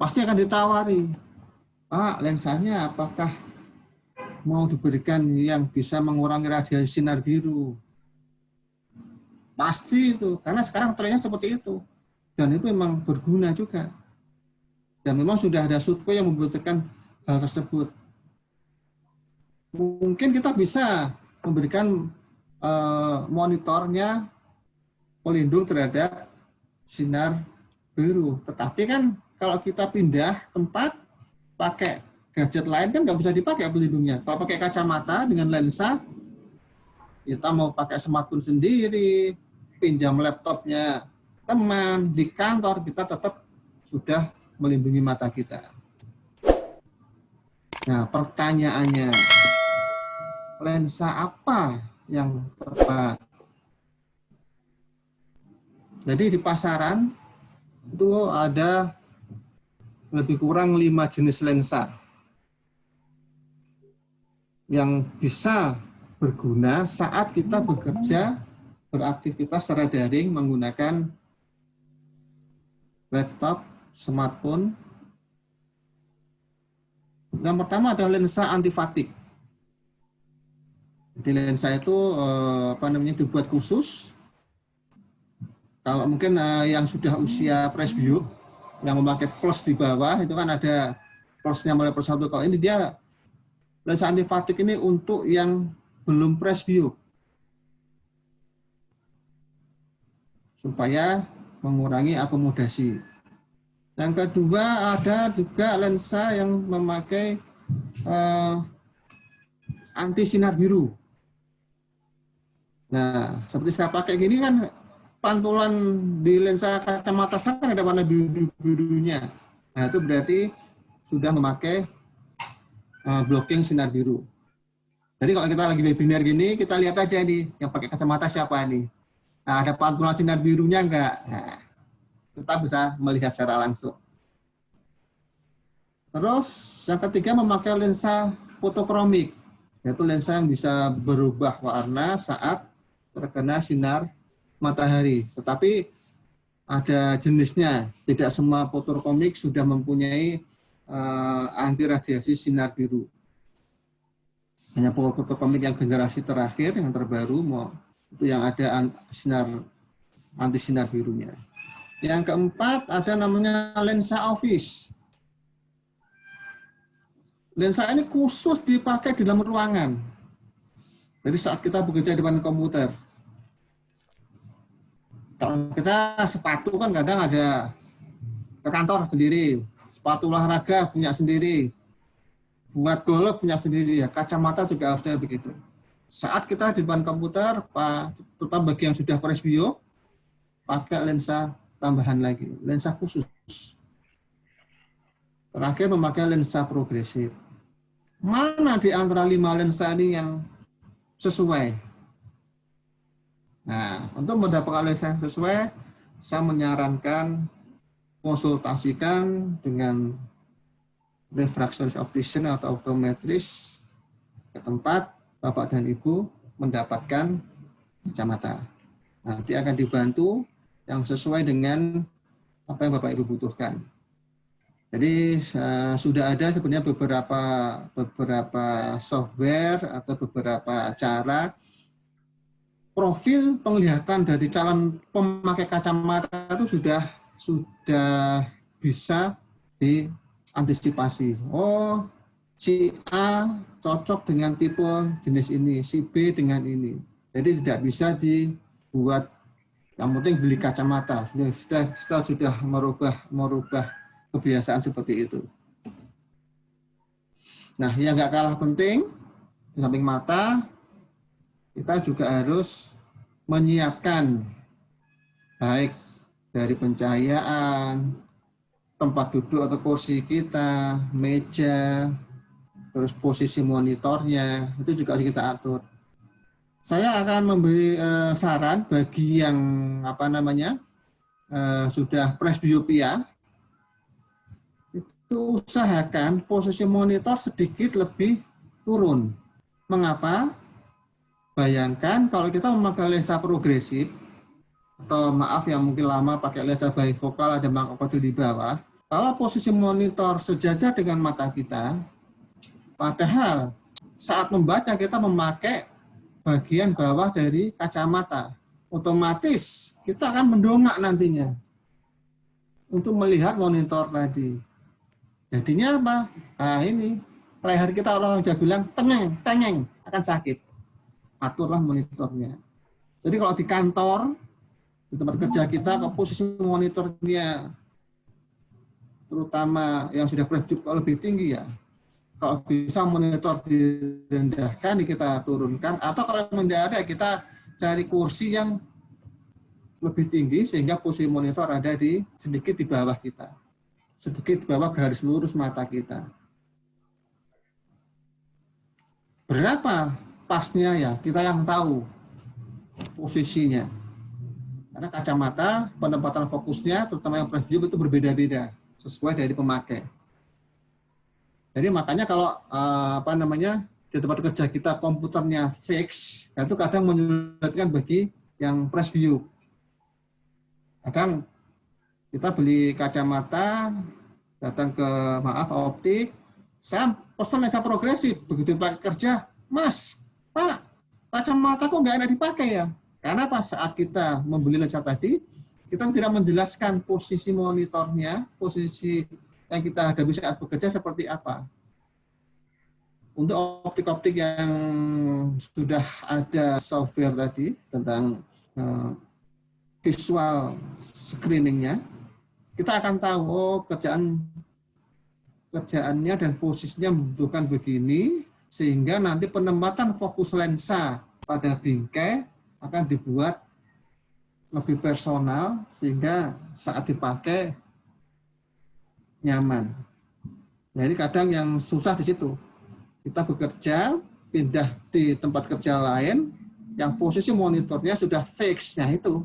[SPEAKER 2] pasti akan ditawari, Pak, lensanya apakah mau diberikan yang bisa mengurangi radiasi sinar biru? Pasti itu, karena sekarang trennya seperti itu. Dan itu memang berguna juga. Dan memang sudah ada survei yang membutuhkan hal tersebut. Mungkin kita bisa memberikan uh, monitornya pelindung terhadap sinar biru. Tetapi kan kalau kita pindah tempat pakai gadget lain kan nggak bisa dipakai pelindungnya. Kalau pakai kacamata dengan lensa, kita mau pakai smartphone sendiri, pinjam laptopnya teman di kantor, kita tetap sudah melindungi mata kita. Nah, pertanyaannya, lensa apa yang tepat? Jadi di pasaran itu ada lebih kurang lima jenis lensa yang bisa berguna saat kita bekerja beraktivitas secara daring menggunakan laptop, smartphone. Yang pertama adalah lensa antifatik. Jadi lensa itu eh, apa namanya dibuat khusus. Kalau mungkin eh, yang sudah usia presbio yang memakai plus di bawah itu kan ada plusnya mulai plus satu. Kalau ini dia lensa antifatik ini untuk yang belum presbio supaya mengurangi akomodasi. Yang kedua ada juga lensa yang memakai uh, anti sinar biru. Nah, seperti saya pakai gini kan pantulan di lensa kacamata saya kan ada warna biru birunya. Nah, itu berarti sudah memakai uh, blocking sinar biru. Jadi kalau kita lagi webinar gini, kita lihat aja nih yang pakai kacamata siapa nih. Nah, ada pantulan sinar birunya enggak? Nah, kita bisa melihat secara langsung. Terus yang ketiga memakai lensa fotokromik, yaitu lensa yang bisa berubah warna saat terkena sinar matahari. Tetapi ada jenisnya, tidak semua fotokromik sudah mempunyai uh, anti radiasi sinar biru. Hanya fotokromik yang generasi terakhir, yang terbaru, mau yang ada sinar anti sinar birunya. Yang keempat ada namanya lensa office. Lensa ini khusus dipakai di dalam ruangan. Jadi saat kita bekerja di depan komputer. Kalau kita sepatu kan kadang ada ke kantor sendiri, sepatu olahraga punya sendiri, buat golf punya sendiri ya, kacamata juga harusnya begitu saat kita di depan komputer, terutama bagi yang sudah presbio, pakai lensa tambahan lagi, lensa khusus. Terakhir memakai lensa progresif. Mana di antara lima lensa ini yang sesuai? Nah, untuk mendapatkan lensa yang sesuai, saya menyarankan konsultasikan dengan refraction optician atau optometris ke tempat Bapak dan Ibu mendapatkan kacamata. Nanti akan dibantu yang sesuai dengan apa yang Bapak Ibu butuhkan. Jadi sudah ada sebenarnya beberapa beberapa software atau beberapa cara profil penglihatan dari calon pemakai kacamata itu sudah sudah bisa diantisipasi. Oh, si A cocok dengan tipe jenis ini, si B dengan ini. Jadi tidak bisa dibuat yang penting beli kacamata. Kita, kita sudah merubah merubah kebiasaan seperti itu. Nah, yang nggak kalah penting di samping mata, kita juga harus menyiapkan baik dari pencahayaan, tempat duduk atau kursi kita, meja, terus posisi monitornya itu juga harus kita atur. Saya akan memberi uh, saran bagi yang apa namanya uh, sudah presbiopia itu usahakan posisi monitor sedikit lebih turun. Mengapa? Bayangkan kalau kita memakai lensa progresif atau maaf yang mungkin lama pakai lensa bifokal ada mangkok di bawah, kalau posisi monitor sejajar dengan mata kita, Padahal saat membaca kita memakai bagian bawah dari kacamata. Otomatis kita akan mendongak nantinya untuk melihat monitor tadi. Jadinya apa? Nah ini leher kita orang sudah bilang tengeng, tengeng akan sakit. Aturlah monitornya. Jadi kalau di kantor, di tempat kerja kita ke posisi monitornya terutama yang sudah berjup lebih tinggi ya kalau bisa monitor direndahkan kita turunkan. Atau kalau tidak ada kita cari kursi yang lebih tinggi sehingga posisi monitor ada di sedikit di bawah kita. Sedikit di bawah garis lurus mata kita. Berapa pasnya ya? Kita yang tahu posisinya. Karena kacamata penempatan fokusnya, terutama yang preview itu berbeda-beda sesuai dari pemakai. Jadi makanya kalau uh, apa namanya di tempat kerja kita komputernya fix, nah itu kadang menyulitkan bagi yang preview. Kadang kita beli kacamata, datang ke maaf optik, saya pesan lensa progresif, begitu pakai kerja, Mas, Pak, kacamata kok nggak enak dipakai ya? Karena pas saat kita membeli lensa tadi, kita tidak menjelaskan posisi monitornya, posisi yang kita hadapi saat bekerja seperti apa. Untuk optik-optik yang sudah ada software tadi tentang uh, visual screeningnya, kita akan tahu oh kerjaan kerjaannya dan posisinya membutuhkan begini, sehingga nanti penempatan fokus lensa pada bingkai akan dibuat lebih personal sehingga saat dipakai nyaman. Nah ini kadang yang susah di situ. Kita bekerja, pindah di tempat kerja lain, yang posisi monitornya sudah fix, nah itu.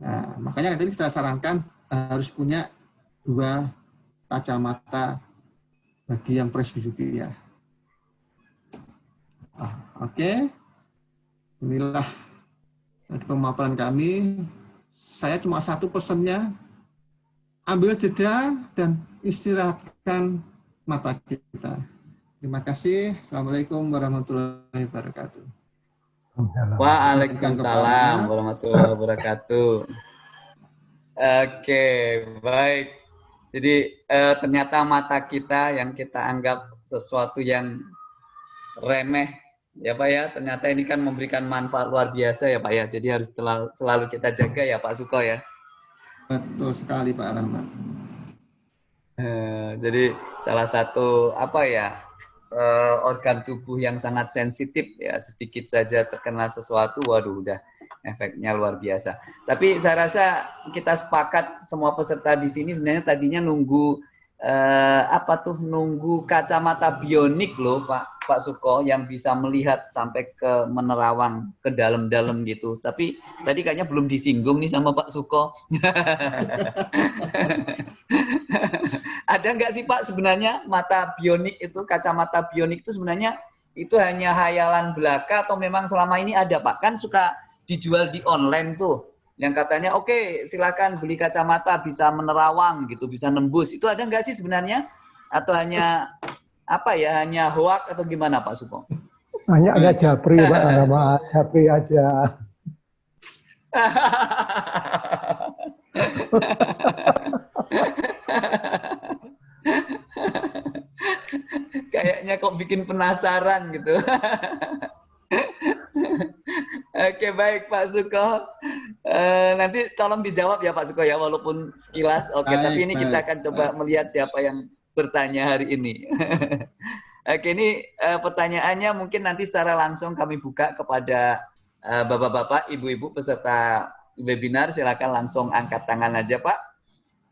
[SPEAKER 2] Nah, makanya tadi kita sarankan harus punya dua kacamata bagi yang presbyopia. Ah, Oke. Okay inilah pemaparan kami. Saya cuma satu pesannya, ambil jeda dan istirahatkan mata kita. Terima kasih. Assalamualaikum warahmatullahi wabarakatuh.
[SPEAKER 1] Waalaikumsalam warahmatullahi wabarakatuh. Oke, baik. Jadi eh, ternyata mata kita yang kita anggap sesuatu yang remeh Ya Pak ya, ternyata ini kan memberikan manfaat luar biasa ya Pak ya. Jadi harus selalu kita jaga ya Pak Suko ya.
[SPEAKER 2] Betul sekali Pak Rahmat.
[SPEAKER 1] Eh, jadi salah satu apa ya eh, organ tubuh yang sangat sensitif ya sedikit saja terkena sesuatu, waduh udah efeknya luar biasa. Tapi saya rasa kita sepakat semua peserta di sini sebenarnya tadinya nunggu eh, apa tuh nunggu kacamata bionik loh Pak Pak Suko yang bisa melihat sampai ke menerawang ke dalam-dalam gitu. Tapi tadi kayaknya belum disinggung nih sama Pak Suko. Ada nggak sih Pak sebenarnya mata bionik itu kacamata bionik itu sebenarnya itu hanya hayalan belaka atau memang selama ini ada Pak? Kan suka dijual di online tuh yang katanya oke okay, silakan beli kacamata bisa menerawang gitu bisa nembus itu ada nggak sih sebenarnya atau hanya apa ya hanya hoak atau gimana Pak Suko?
[SPEAKER 3] Hanya ada Japri Pak nama Japri aja.
[SPEAKER 1] Kayaknya kok bikin penasaran gitu. Oke baik Pak Suko. Uh, nanti tolong dijawab ya Pak Suko ya walaupun sekilas. Oke baik, tapi ini baik, kita akan coba baik. melihat siapa yang bertanya hari ini. Oke ini uh, pertanyaannya mungkin nanti secara langsung kami buka kepada uh, bapak-bapak, ibu-ibu peserta webinar. Silakan langsung angkat tangan aja Pak.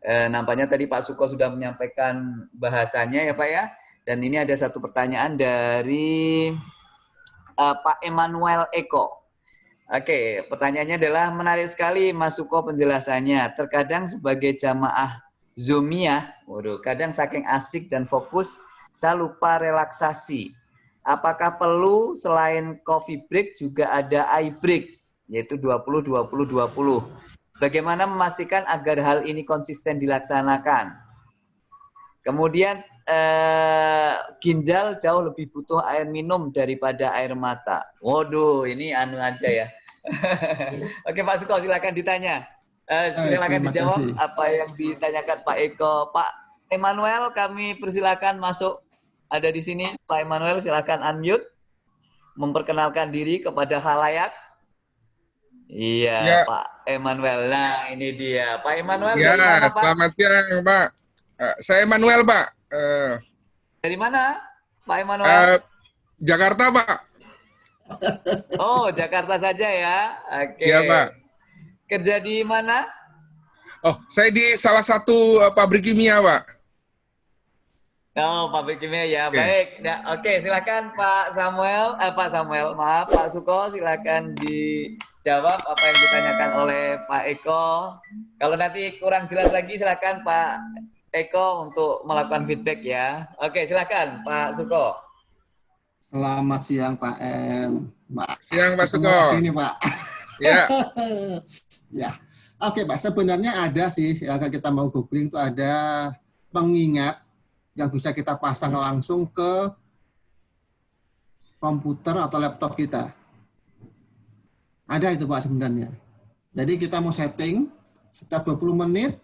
[SPEAKER 1] Uh, nampaknya tadi Pak Suko sudah menyampaikan bahasanya ya Pak ya. Dan ini ada satu pertanyaan dari uh, Pak Emmanuel Eko. Oke, pertanyaannya adalah menarik sekali Mas Suko penjelasannya. Terkadang sebagai jamaah Zumiyah, waduh, kadang saking asik dan fokus, saya lupa relaksasi. Apakah perlu selain coffee break juga ada eye break, yaitu 20-20-20. Bagaimana memastikan agar hal ini konsisten dilaksanakan? Kemudian eh, ginjal jauh lebih butuh air minum daripada air mata. Waduh, ini anu aja ya. Oke Pak Suko, silakan ditanya. Eh, silakan dijawab kasih. apa yang ditanyakan Pak Eko. Pak Emmanuel, kami persilakan masuk. Ada di sini, Pak Emmanuel, silakan unmute. Memperkenalkan diri kepada halayak. Iya, ya. Pak Emmanuel. Nah, ini dia. Pak Emmanuel,
[SPEAKER 4] ya, mana, Pak? selamat siang, Pak. Uh, saya Emmanuel, Pak.
[SPEAKER 1] Uh, Dari mana, Pak Emmanuel? Uh,
[SPEAKER 4] Jakarta, Pak.
[SPEAKER 1] Oh, Jakarta saja ya. Oke.
[SPEAKER 4] Okay. Iya, Pak.
[SPEAKER 1] Kerja di mana?
[SPEAKER 4] Oh, saya di salah satu uh, pabrik kimia, Pak.
[SPEAKER 1] Oh, pabrik kimia ya. Okay. Baik. Ya, Oke, okay, silakan Pak Samuel, eh, Pak Samuel, maaf Pak Suko, silakan di jawab apa yang ditanyakan oleh Pak Eko. Kalau nanti kurang jelas lagi silakan Pak Eko untuk melakukan feedback ya. Oke, silakan Pak Suko.
[SPEAKER 2] Selamat siang Pak M. Pak.
[SPEAKER 4] Siang Pak Suko.
[SPEAKER 2] nih Pak.
[SPEAKER 4] Ya,
[SPEAKER 2] ya. Oke Pak, sebenarnya ada sih ya, kalau kita mau googling itu ada pengingat yang bisa kita pasang langsung ke komputer atau laptop kita. Ada itu Pak sebenarnya. Jadi kita mau setting setiap 20 menit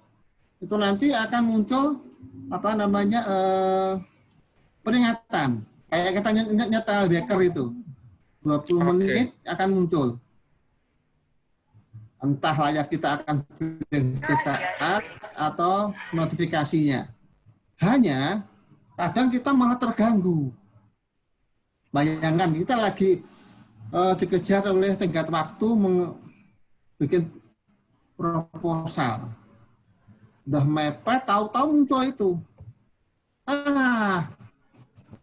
[SPEAKER 2] itu nanti akan muncul apa namanya eh, peringatan. Kayak kita ny- nyetel beker itu. 20
[SPEAKER 4] Oke.
[SPEAKER 2] menit akan muncul. Entah layak kita akan sesaat atau notifikasinya. Hanya kadang kita malah terganggu. Bayangkan kita lagi eh, dikejar oleh tenggat waktu bikin proposal. Udah mepet, tahu-tahu muncul itu. Ah,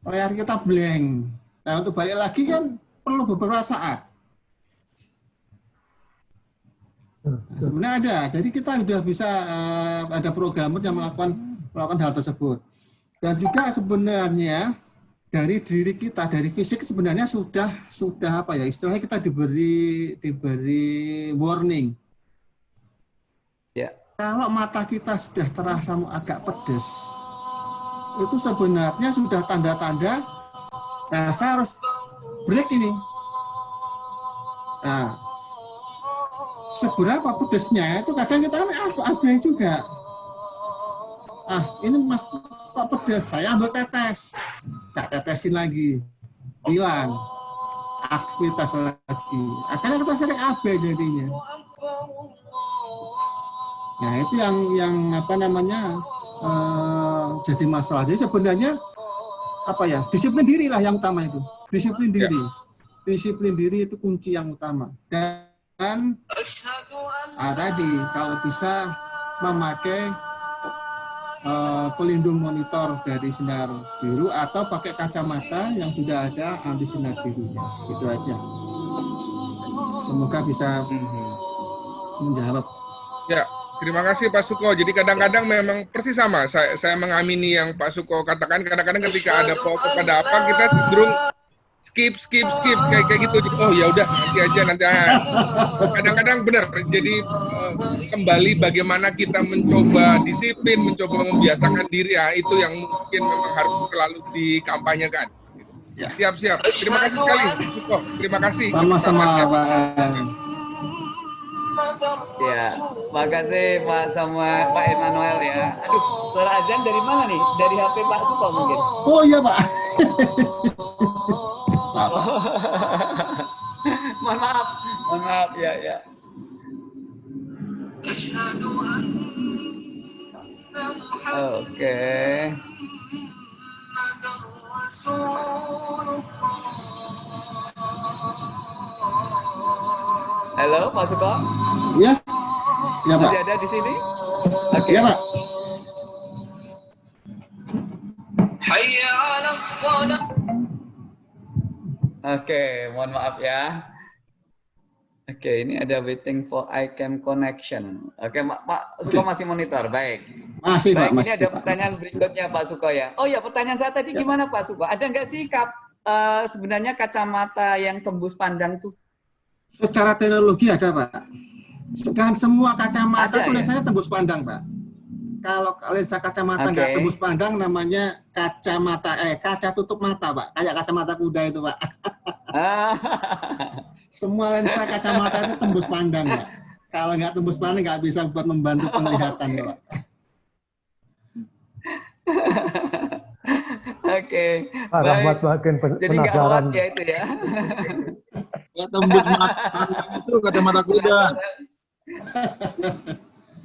[SPEAKER 2] layar kita blank. Nah, untuk balik lagi kan perlu beberapa saat. Nah, sebenarnya ada. Jadi kita sudah bisa eh, ada programmer yang melakukan melakukan hal tersebut. Dan juga sebenarnya dari diri kita, dari fisik sebenarnya sudah sudah apa ya istilahnya kita diberi diberi warning. Kalau mata kita sudah terasa agak pedes, itu sebenarnya sudah tanda-tanda nah saya harus break ini. Nah, seberapa pedesnya itu kadang kita kan ab- abai juga. Ah, ini mas kok pedes, saya ambil tetes. Saya tetesin lagi. Hilang. Aktivitas lagi. Akhirnya kita sering abai jadinya. Nah, itu yang yang apa namanya eh, jadi masalah. Jadi sebenarnya apa ya disiplin diri lah yang utama itu. Disiplin diri. Disiplin diri itu kunci yang utama. Dan ah, tadi kalau bisa memakai eh, pelindung monitor dari sinar biru atau pakai kacamata yang sudah ada anti sinar birunya. Itu aja. Semoga bisa menjawab.
[SPEAKER 4] ya. Terima kasih Pak Suko. Jadi kadang-kadang memang persis sama. Saya, saya mengamini yang Pak Suko katakan. Kadang-kadang ketika ada pokok ada apa kita cenderung skip skip skip kayak kayak gitu. Oh ya udah nanti aja nanti. Kadang-kadang benar. Jadi eh, kembali bagaimana kita mencoba disiplin, mencoba membiasakan diri ya itu yang mungkin memang harus selalu dikampanyekan.
[SPEAKER 2] Ya.
[SPEAKER 4] Siap siap. Terima kasih sekali Suko. Terima kasih.
[SPEAKER 2] Sama-sama Pak.
[SPEAKER 1] Ya, makasih Pak sama Pak Emmanuel ya. Aduh, suara azan dari mana nih? Dari HP Pak Suko mungkin.
[SPEAKER 2] Oh iya Pak. Pak.
[SPEAKER 1] mohon maaf, mohon maaf ya ya. Oke. Halo Pak Suko,
[SPEAKER 2] Iya? Iya Pak.
[SPEAKER 1] masih ada di sini? Oke.
[SPEAKER 2] Iya Pak.
[SPEAKER 1] Oke, mohon maaf ya. Oke, ini ada waiting for iCam connection. Oke, Ma- Pak Suko masih monitor, baik.
[SPEAKER 2] Masih Pak.
[SPEAKER 1] Baik, ini
[SPEAKER 2] Masih,
[SPEAKER 1] ada
[SPEAKER 2] Pak.
[SPEAKER 1] pertanyaan berikutnya Pak Suko ya. Oh ya, pertanyaan saya tadi
[SPEAKER 2] Ya.
[SPEAKER 1] gimana Pak Suko? Ada nggak sih kap, eh, sebenarnya kacamata yang tembus pandang tuh?
[SPEAKER 2] Secara teknologi ada Pak. Dan semua kacamata
[SPEAKER 1] Ada,
[SPEAKER 2] itu
[SPEAKER 1] ya?
[SPEAKER 2] lensanya tembus pandang Pak. Kalau lensa kacamata nggak tembus pandang namanya kacamata eh kaca tutup mata Pak. Kayak kacamata kuda itu Pak.
[SPEAKER 1] Ah,
[SPEAKER 2] Semua lensa kacamata itu tembus pandang Pak. Kalau nggak tembus pandang nggak bisa buat membantu penglihatan Pak.
[SPEAKER 1] Oke,
[SPEAKER 3] Pak Rahmat
[SPEAKER 1] baik.
[SPEAKER 3] makin pen-
[SPEAKER 1] Jadi nggak
[SPEAKER 3] penasaran.
[SPEAKER 1] awat ya itu ya.
[SPEAKER 5] Tembus mata itu kacamata kuda.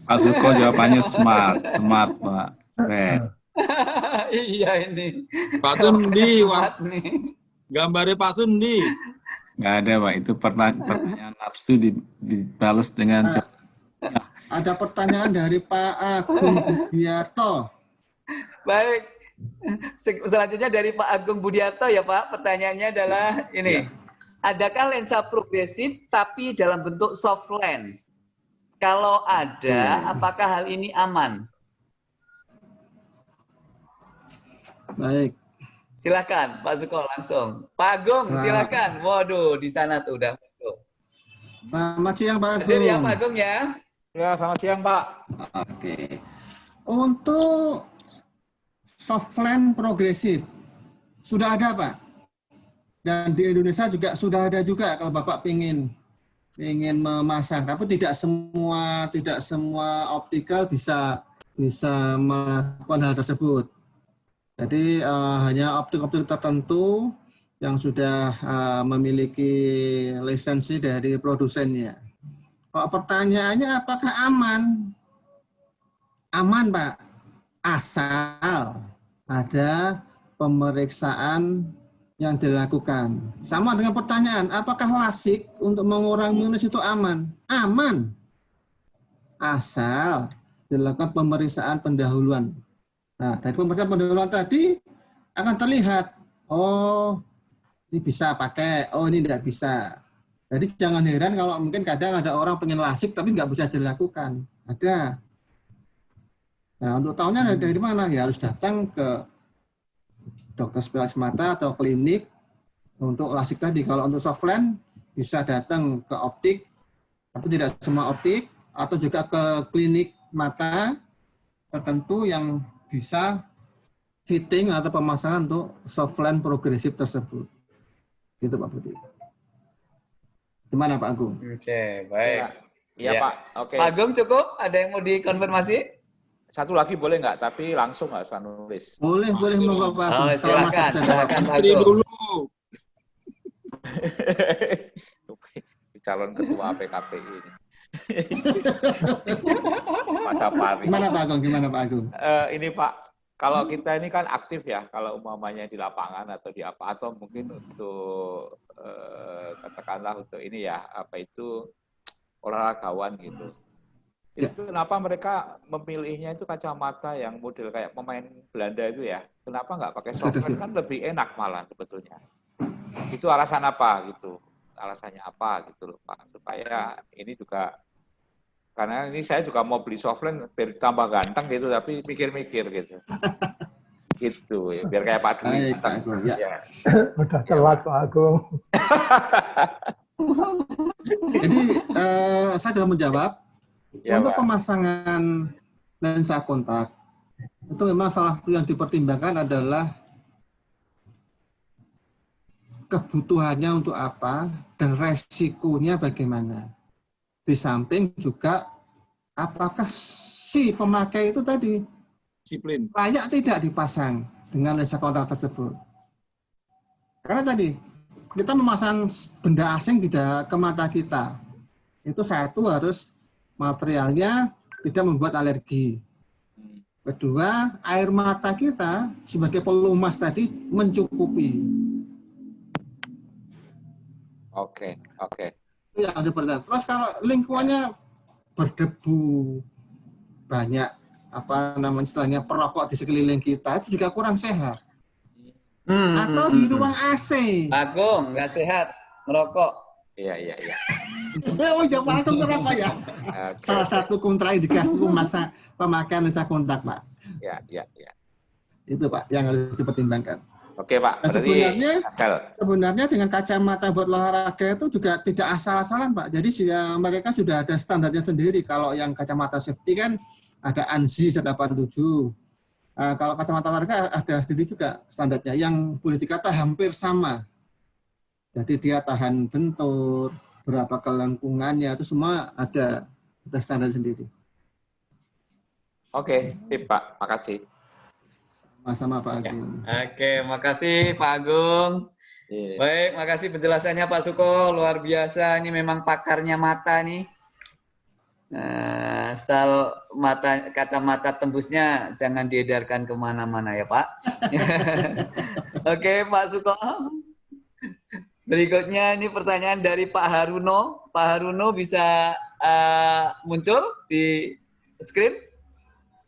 [SPEAKER 6] Pak Suko jawabannya smart, smart Pak. Keren.
[SPEAKER 1] iya ini.
[SPEAKER 5] Pak Sundi,
[SPEAKER 1] nih.
[SPEAKER 5] gambarnya Pak Sundi.
[SPEAKER 6] Nggak ada Pak, itu pertanyaan, nafsu di- dibalas dengan
[SPEAKER 2] Ada pertanyaan dari Pak Agung Budiarto.
[SPEAKER 1] Baik. Se- Selanjutnya dari Pak Agung Budiarto ya Pak. Pertanyaannya adalah ini. adakah lensa progresif tapi dalam bentuk soft lens? Kalau ada, apakah hal ini aman?
[SPEAKER 2] Baik.
[SPEAKER 1] Silakan, Pak Suko langsung. Pak Agung,
[SPEAKER 2] Selamat.
[SPEAKER 1] silakan. Waduh, di sana tuh udah.
[SPEAKER 2] Selamat siang Pak
[SPEAKER 1] Hadir ya,
[SPEAKER 2] Agung.
[SPEAKER 1] Pak Agung ya.
[SPEAKER 7] Ya, selamat siang Pak.
[SPEAKER 2] Oke. Untuk softland progresif sudah ada Pak. Dan di Indonesia juga sudah ada juga kalau Bapak ingin ingin memasang, tapi tidak semua tidak semua optikal bisa bisa melakukan hal tersebut. Jadi eh, hanya optik-optik tertentu yang sudah eh, memiliki lisensi dari produsennya. Kalau pertanyaannya apakah aman? Aman, Pak. Asal ada pemeriksaan yang dilakukan. Sama dengan pertanyaan, apakah lasik untuk mengurangi minus itu aman? Aman. Asal dilakukan pemeriksaan pendahuluan. Nah, dari pemeriksaan pendahuluan tadi akan terlihat, oh ini bisa pakai, oh ini tidak bisa. Jadi jangan heran kalau mungkin kadang ada orang pengen lasik tapi nggak bisa dilakukan. Ada. Nah untuk tahunya dari, dari mana? Ya harus datang ke dokter spesialis mata atau klinik untuk lasik tadi. Kalau untuk softland bisa datang ke optik, tapi tidak semua optik, atau juga ke klinik mata tertentu yang bisa fitting atau pemasangan untuk softland progresif tersebut. Gitu Pak Budi. Gimana Pak Agung?
[SPEAKER 1] Oke, baik.
[SPEAKER 7] Iya
[SPEAKER 1] Ya.
[SPEAKER 7] Pak. Oke.
[SPEAKER 1] Pak Agung cukup? Ada yang mau dikonfirmasi?
[SPEAKER 7] Satu lagi boleh nggak? Tapi langsung nggak usah nulis.
[SPEAKER 2] Boleh, boleh monggo Pak.
[SPEAKER 1] Oh, silakan, silakan
[SPEAKER 5] dulu.
[SPEAKER 7] Calon ketua PKPI ini. Masa Pari.
[SPEAKER 2] Gimana Pak Agung? Gimana Pak Agung?
[SPEAKER 7] Eh, ini Pak, kalau kita ini kan aktif ya, kalau umpamanya di lapangan atau di apa, atau mungkin untuk eh, katakanlah untuk ini ya, apa itu olahragawan gitu.
[SPEAKER 2] Ya.
[SPEAKER 7] Itu kenapa mereka memilihnya itu kacamata yang model kayak pemain Belanda itu ya? Kenapa nggak pakai software kan lebih enak malah sebetulnya. Itu alasan apa gitu? Alasannya apa gitu loh Pak? Supaya ini juga karena ini saya juga mau beli softline biar tambah ganteng gitu tapi mikir-mikir gitu gitu ya biar kayak Pak Dwi
[SPEAKER 2] Baik, Pak
[SPEAKER 7] ganteng.
[SPEAKER 2] Agung. Ya.
[SPEAKER 7] Ya.
[SPEAKER 3] Udah telat Pak Agung.
[SPEAKER 2] Jadi eh, saya sudah menjawab.
[SPEAKER 7] Ya,
[SPEAKER 2] Untuk
[SPEAKER 7] Pak.
[SPEAKER 2] pemasangan lensa kontak, itu memang salah satu yang dipertimbangkan adalah kebutuhannya untuk apa dan resikonya bagaimana. Di samping juga apakah si pemakai itu tadi
[SPEAKER 5] Disiplin.
[SPEAKER 2] layak tidak dipasang dengan lensa kontak tersebut. Karena tadi kita memasang benda asing tidak ke mata kita. Itu satu harus materialnya tidak membuat alergi. Kedua, air mata kita sebagai pelumas tadi mencukupi.
[SPEAKER 7] Oke, oke.
[SPEAKER 2] Itu yang seperti itu. Terus kalau lingkungannya berdebu banyak apa namanya istilahnya perokok di sekeliling kita itu juga kurang sehat.
[SPEAKER 1] Hmm,
[SPEAKER 2] Atau
[SPEAKER 1] hmm,
[SPEAKER 2] di ruang AC.
[SPEAKER 1] Agung, nggak sehat merokok.
[SPEAKER 7] Iya, iya, iya.
[SPEAKER 2] Oh, jangan aku ngerokok ya.
[SPEAKER 7] Oke,
[SPEAKER 2] Salah satu kontraindikasi masa pemakaian lensa kontak, Pak.
[SPEAKER 7] Ya, ya, ya.
[SPEAKER 2] Itu, Pak, yang harus dipertimbangkan.
[SPEAKER 7] Oke, Pak.
[SPEAKER 2] Nah, sebenarnya-
[SPEAKER 7] Akal.
[SPEAKER 2] Sebenarnya dengan kacamata buat olahraga itu juga tidak asal-asalan, Pak. Jadi ya, mereka sudah ada standarnya sendiri. Kalau yang kacamata safety kan ada ANSI 187. Nah, kalau kacamata olahraga ada sendiri juga standarnya yang boleh dikata hampir sama. Jadi dia tahan bentur, berapa kelengkungannya itu semua ada ada standar sendiri.
[SPEAKER 7] Oke, sip, Pak. Makasih.
[SPEAKER 2] Sama-sama Pak Agung.
[SPEAKER 1] Oke, makasih Pak Agung.
[SPEAKER 7] Iya.
[SPEAKER 1] Baik, makasih penjelasannya Pak Suko. Luar biasa, ini memang pakarnya mata nih. Nah, asal mata kacamata tembusnya jangan diedarkan ke mana-mana ya Pak. Oke Pak Suko. Berikutnya ini pertanyaan dari Pak Haruno. Pak Haruno bisa eh, muncul di screen?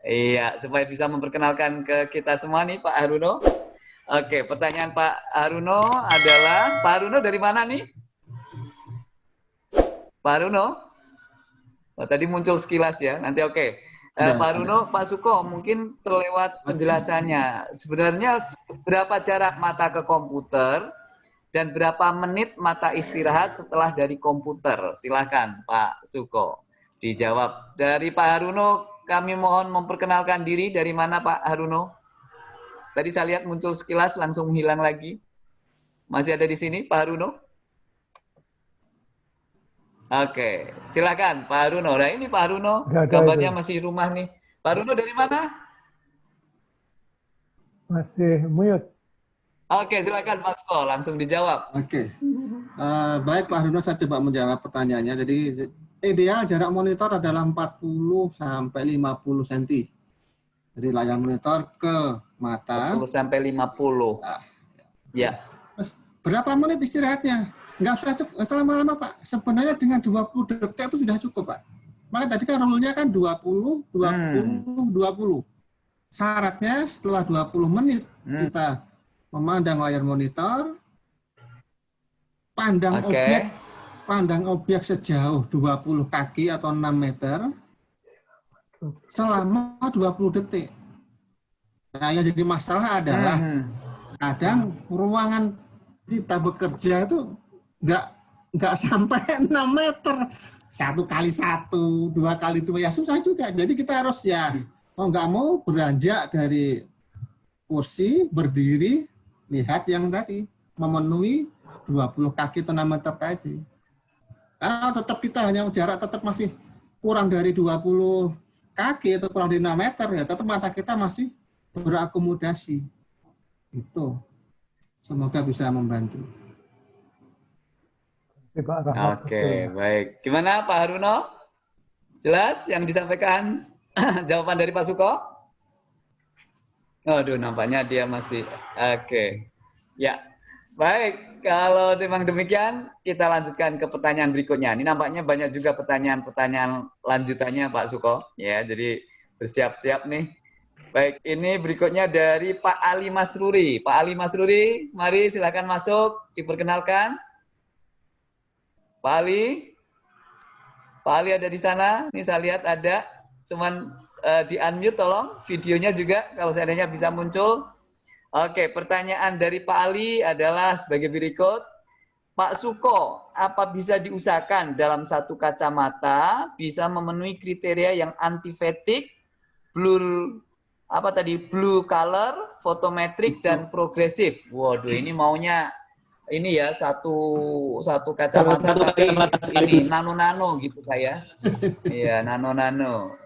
[SPEAKER 1] Iya, supaya bisa memperkenalkan ke kita semua nih Pak Haruno. Oke, pertanyaan Pak Haruno adalah Pak Haruno dari mana nih? Pak Haruno? Oh, tadi muncul sekilas ya, nanti oke. Eh,
[SPEAKER 2] Ada,
[SPEAKER 1] Pak Haruno, Pak Suko, mungkin terlewat penjelasannya. Sebenarnya berapa jarak mata ke komputer dan berapa menit mata istirahat setelah dari komputer? Silakan Pak Suko dijawab. Dari Pak Haruno, kami mohon memperkenalkan diri. Dari mana Pak Haruno? Tadi saya lihat muncul sekilas langsung hilang lagi. Masih ada di sini Pak Haruno? Oke, silakan Pak Haruno. Nah ini Pak Haruno, gambarnya masih rumah nih. Pak Haruno dari mana?
[SPEAKER 3] Masih mute.
[SPEAKER 1] Oke, silakan Pak Suko, langsung dijawab.
[SPEAKER 2] Oke. Eh, baik Pak Haruno, saya coba menjawab pertanyaannya. Jadi ideal jarak monitor adalah 40 sampai 50 cm. Jadi layar monitor ke mata.
[SPEAKER 1] 10 sampai 50.
[SPEAKER 2] Ah.
[SPEAKER 1] Ya.
[SPEAKER 2] Terus berapa menit istirahatnya? Nggak usah cukup lama-lama Pak. Sebenarnya dengan 20 detik itu sudah cukup Pak. Maka tadi kan rule-nya kan 20, 20, 20. Syaratnya setelah 20 menit
[SPEAKER 1] Hmm.
[SPEAKER 2] kita memandang layar monitor, pandang
[SPEAKER 1] Oke.
[SPEAKER 2] objek pandang objek sejauh 20 kaki atau 6 meter selama 20 detik. Nah, yang jadi masalah adalah
[SPEAKER 1] Hmm.
[SPEAKER 2] kadang ruangan kita bekerja itu nggak nggak sampai 6 meter satu kali satu dua kali dua ya susah juga jadi kita harus ya mau nggak mau beranjak dari kursi berdiri lihat yang tadi memenuhi 20 kaki atau 6 meter tadi karena tetap kita hanya jarak tetap masih kurang dari 20 kaki atau kurang dari 6 meter ya tetap mata kita masih berakomodasi itu semoga bisa membantu.
[SPEAKER 3] Oke,
[SPEAKER 1] baik. Gimana Pak Haruno? Jelas yang disampaikan jawaban dari Pak Suko? Aduh, nampaknya dia masih oke. Ya, baik. Kalau memang demikian, kita lanjutkan ke pertanyaan berikutnya. Ini nampaknya banyak juga pertanyaan-pertanyaan lanjutannya Pak Suko. Ya, jadi bersiap-siap nih. Baik, ini berikutnya dari Pak Ali Masruri. Pak Ali Masruri, mari silakan masuk, diperkenalkan. Pak Ali, Pak Ali ada di sana. Ini saya lihat ada, cuman eh, di unmute tolong videonya juga kalau seandainya bisa muncul. Oke, pertanyaan dari Pak Ali adalah sebagai berikut. Pak Suko, apa bisa diusahakan dalam satu kacamata bisa memenuhi kriteria yang antivetik, blur apa tadi blue color, fotometrik dan progresif. Waduh, ini maunya ini ya satu satu kacamata
[SPEAKER 5] Satu
[SPEAKER 1] tapi
[SPEAKER 5] kacamata
[SPEAKER 1] ini
[SPEAKER 5] sekaligus.
[SPEAKER 1] nano nano gitu saya. Iya nano nano.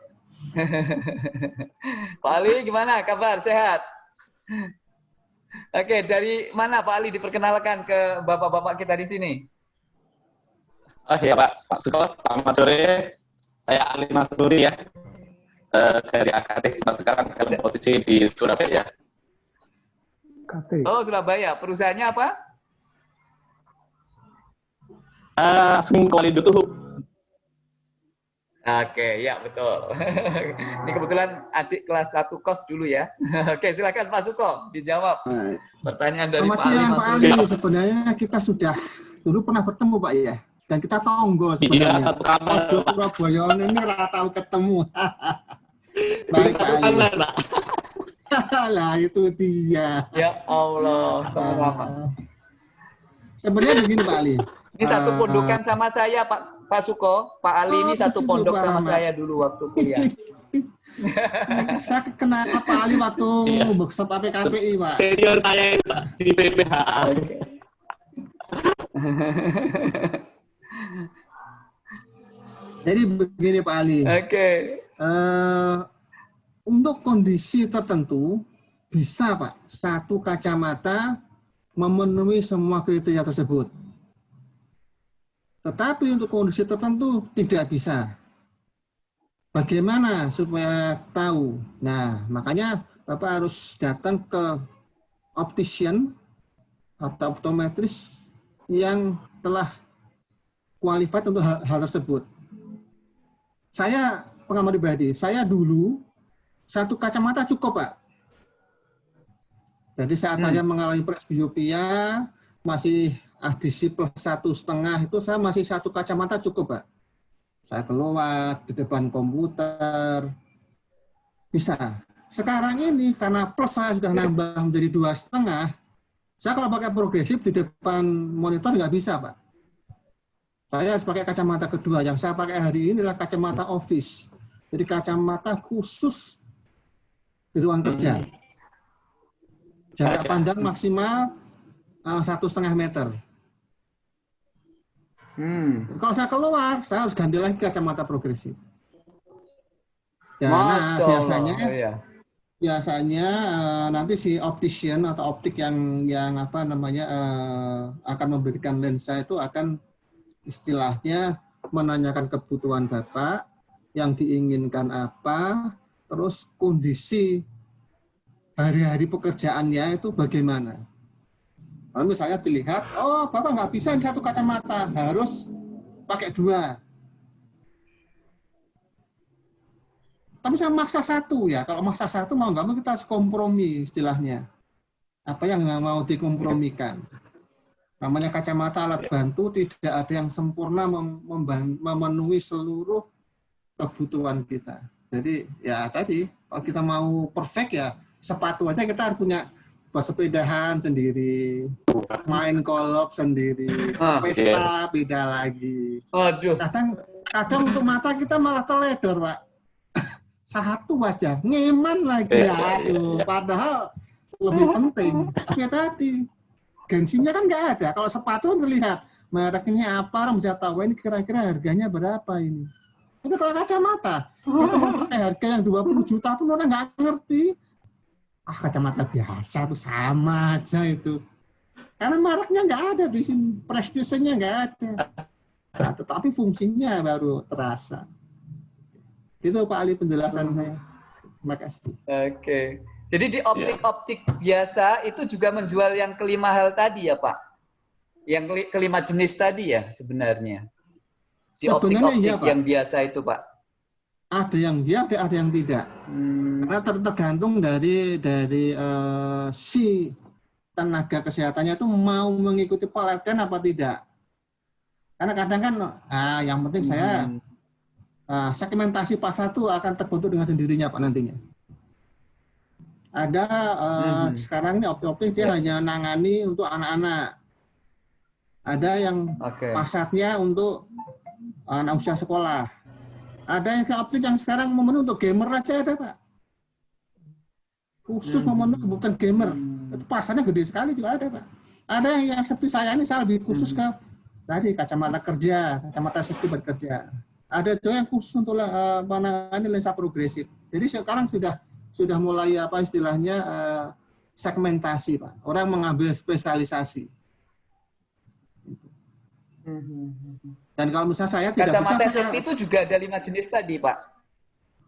[SPEAKER 1] Pak Ali gimana kabar sehat? Oke dari mana Pak Ali diperkenalkan ke bapak-bapak kita di sini?
[SPEAKER 5] Oh iya Pak, Pak Suko, selamat sore. Saya Ali ya, Eh, dari AKT, cuma sekarang dalam posisi di Surabaya.
[SPEAKER 3] KT.
[SPEAKER 1] Oh Surabaya. Perusahaannya apa?
[SPEAKER 5] Eh, Langsung kembali dulu.
[SPEAKER 1] Oke, ya betul. Ini kebetulan adik kelas 1 kos dulu ya. Oke, silakan Pak Suko dijawab
[SPEAKER 2] Baik.
[SPEAKER 1] pertanyaan dari
[SPEAKER 2] Selamat
[SPEAKER 1] Pak Ali
[SPEAKER 2] siang Pak. Ali. Sebenarnya kita sudah dulu pernah bertemu Pak ya. Dan kita tonggo
[SPEAKER 5] Iya,
[SPEAKER 2] sebenarnya.
[SPEAKER 5] satu kamar,
[SPEAKER 2] Waduh,
[SPEAKER 5] Pak.
[SPEAKER 2] Surabaya ini rata tahu ketemu. Baik Pak
[SPEAKER 5] Satu
[SPEAKER 2] Ali.
[SPEAKER 5] kamar, Pak.
[SPEAKER 2] lah itu dia.
[SPEAKER 1] Ya Allah, Tolong.
[SPEAKER 2] Ah, Sebenarnya begini Pak Ali.
[SPEAKER 1] Ini satu
[SPEAKER 2] Ah,
[SPEAKER 1] pondokan sama saya Pak Pak Suko. Pak Ali ini
[SPEAKER 2] Oh,
[SPEAKER 1] satu
[SPEAKER 2] begitu,
[SPEAKER 1] pondok
[SPEAKER 2] Pak
[SPEAKER 1] sama
[SPEAKER 2] Rahmat.
[SPEAKER 1] saya dulu waktu kuliah.
[SPEAKER 2] saya kenal Pak Ali waktu
[SPEAKER 5] Iya.
[SPEAKER 2] workshop APKPI Pak.
[SPEAKER 5] Senior saya itu, Pak, di PPHA.
[SPEAKER 2] Jadi begini Pak Ali.
[SPEAKER 1] Oke.
[SPEAKER 2] Eh, untuk kondisi tertentu bisa Pak satu kacamata memenuhi semua kriteria tersebut. Tetapi untuk kondisi tertentu tidak bisa. Bagaimana supaya tahu? Nah, makanya Bapak harus datang ke optician atau optometris yang telah qualified untuk hal, hal tersebut. Saya pengalaman pribadi, saya dulu satu kacamata cukup Pak. Jadi saat
[SPEAKER 1] Hmm.
[SPEAKER 2] saya mengalami presbiopia, masih adisi plus satu setengah itu saya masih satu kacamata cukup Pak. Saya keluar di depan komputer, bisa. Sekarang ini karena plus saya sudah nambah menjadi dua setengah, saya kalau pakai progresif di depan monitor nggak bisa Pak. Saya harus pakai kacamata kedua. Yang saya pakai hari ini adalah kacamata office. Jadi kacamata khusus di ruang kerja. Jarak pandang maksimal uh, satu setengah meter.
[SPEAKER 1] Hmm.
[SPEAKER 2] Kalau saya keluar, saya harus ganti lagi kacamata progresif. Ya, nah, biasanya
[SPEAKER 1] Oh, iya.
[SPEAKER 2] biasanya eh, nanti si optician atau optik yang yang apa namanya eh, akan memberikan lensa itu akan istilahnya menanyakan kebutuhan bapak yang diinginkan apa, terus kondisi hari-hari pekerjaannya itu bagaimana. Kalau misalnya dilihat, oh bapak nggak bisa satu kacamata, harus pakai dua. Tapi saya maksa satu ya. Kalau maksa satu mau nggak mau kita harus kompromi istilahnya. Apa yang nggak mau dikompromikan. Namanya kacamata alat bantu tidak ada yang sempurna mem- memenuhi seluruh kebutuhan kita. Jadi ya tadi kalau kita mau perfect ya sepatu aja kita harus punya sepedahan sendiri, main kolop sendiri,
[SPEAKER 1] Ah,
[SPEAKER 2] pesta beda lagi.
[SPEAKER 1] Aduh.
[SPEAKER 2] kadang kadang untuk mata kita malah teledor pak. Satu aja ngeman lagi.
[SPEAKER 5] Iya,
[SPEAKER 2] ya
[SPEAKER 5] iya,
[SPEAKER 2] aduh padahal lebih penting. Tapi ya tadi gengsinya kan nggak ada. Kalau sepatu kan terlihat mereknya apa orang bisa tahu ini kira-kira harganya berapa ini? Tapi kalau kacamata kita mau pakai harga yang 20 juta pun orang nggak ngerti ah kacamata biasa tuh sama aja itu karena mereknya nggak ada di sini prestisenya nggak ada Nah, tetapi fungsinya baru terasa. Itu Pak Ali penjelasan saya. Terima kasih.
[SPEAKER 1] Oke. Jadi di optik-optik biasa itu juga menjual yang kelima hal tadi ya Pak? Yang keli- kelima jenis tadi ya sebenarnya? Di
[SPEAKER 2] Sebenarnya
[SPEAKER 1] optik-optik
[SPEAKER 2] iya, Pak.
[SPEAKER 1] yang biasa itu Pak?
[SPEAKER 2] Ada yang ya, ada, ada yang tidak.
[SPEAKER 1] Hmm,
[SPEAKER 2] Karena ter- tergantung dari dari eh, si tenaga kesehatannya itu mau mengikuti pelatihan apa tidak. Karena kadang kan, ah, yang penting saya
[SPEAKER 1] Hmm.
[SPEAKER 2] ah, segmentasi pasar itu akan terbentuk dengan sendirinya Pak nantinya. Ada eh,
[SPEAKER 1] Mhm.
[SPEAKER 2] sekarang ini optik-optik dia hanya nangani untuk anak-anak. Ada yang
[SPEAKER 1] Oke.
[SPEAKER 2] pasarnya untuk anak usia sekolah. Ada yang ke optik yang sekarang memenuhi untuk gamer aja ada pak. Khusus memenuhi kebutuhan gamer. Itu pasarnya gede sekali juga ada pak. Ada yang, yang seperti saya ini saya lebih khusus ke tadi kacamata kerja, kacamata safety buat kerja. Ada juga yang khusus untuk eh, menangani lensa progresif. Jadi sekarang sudah sudah mulai apa istilahnya eh, segmentasi pak. Orang mengambil spesialisasi. Dan kalau misalnya saya tidak
[SPEAKER 1] Kacamata
[SPEAKER 2] bisa, saya-
[SPEAKER 1] safety itu juga ada lima jenis tadi Pak?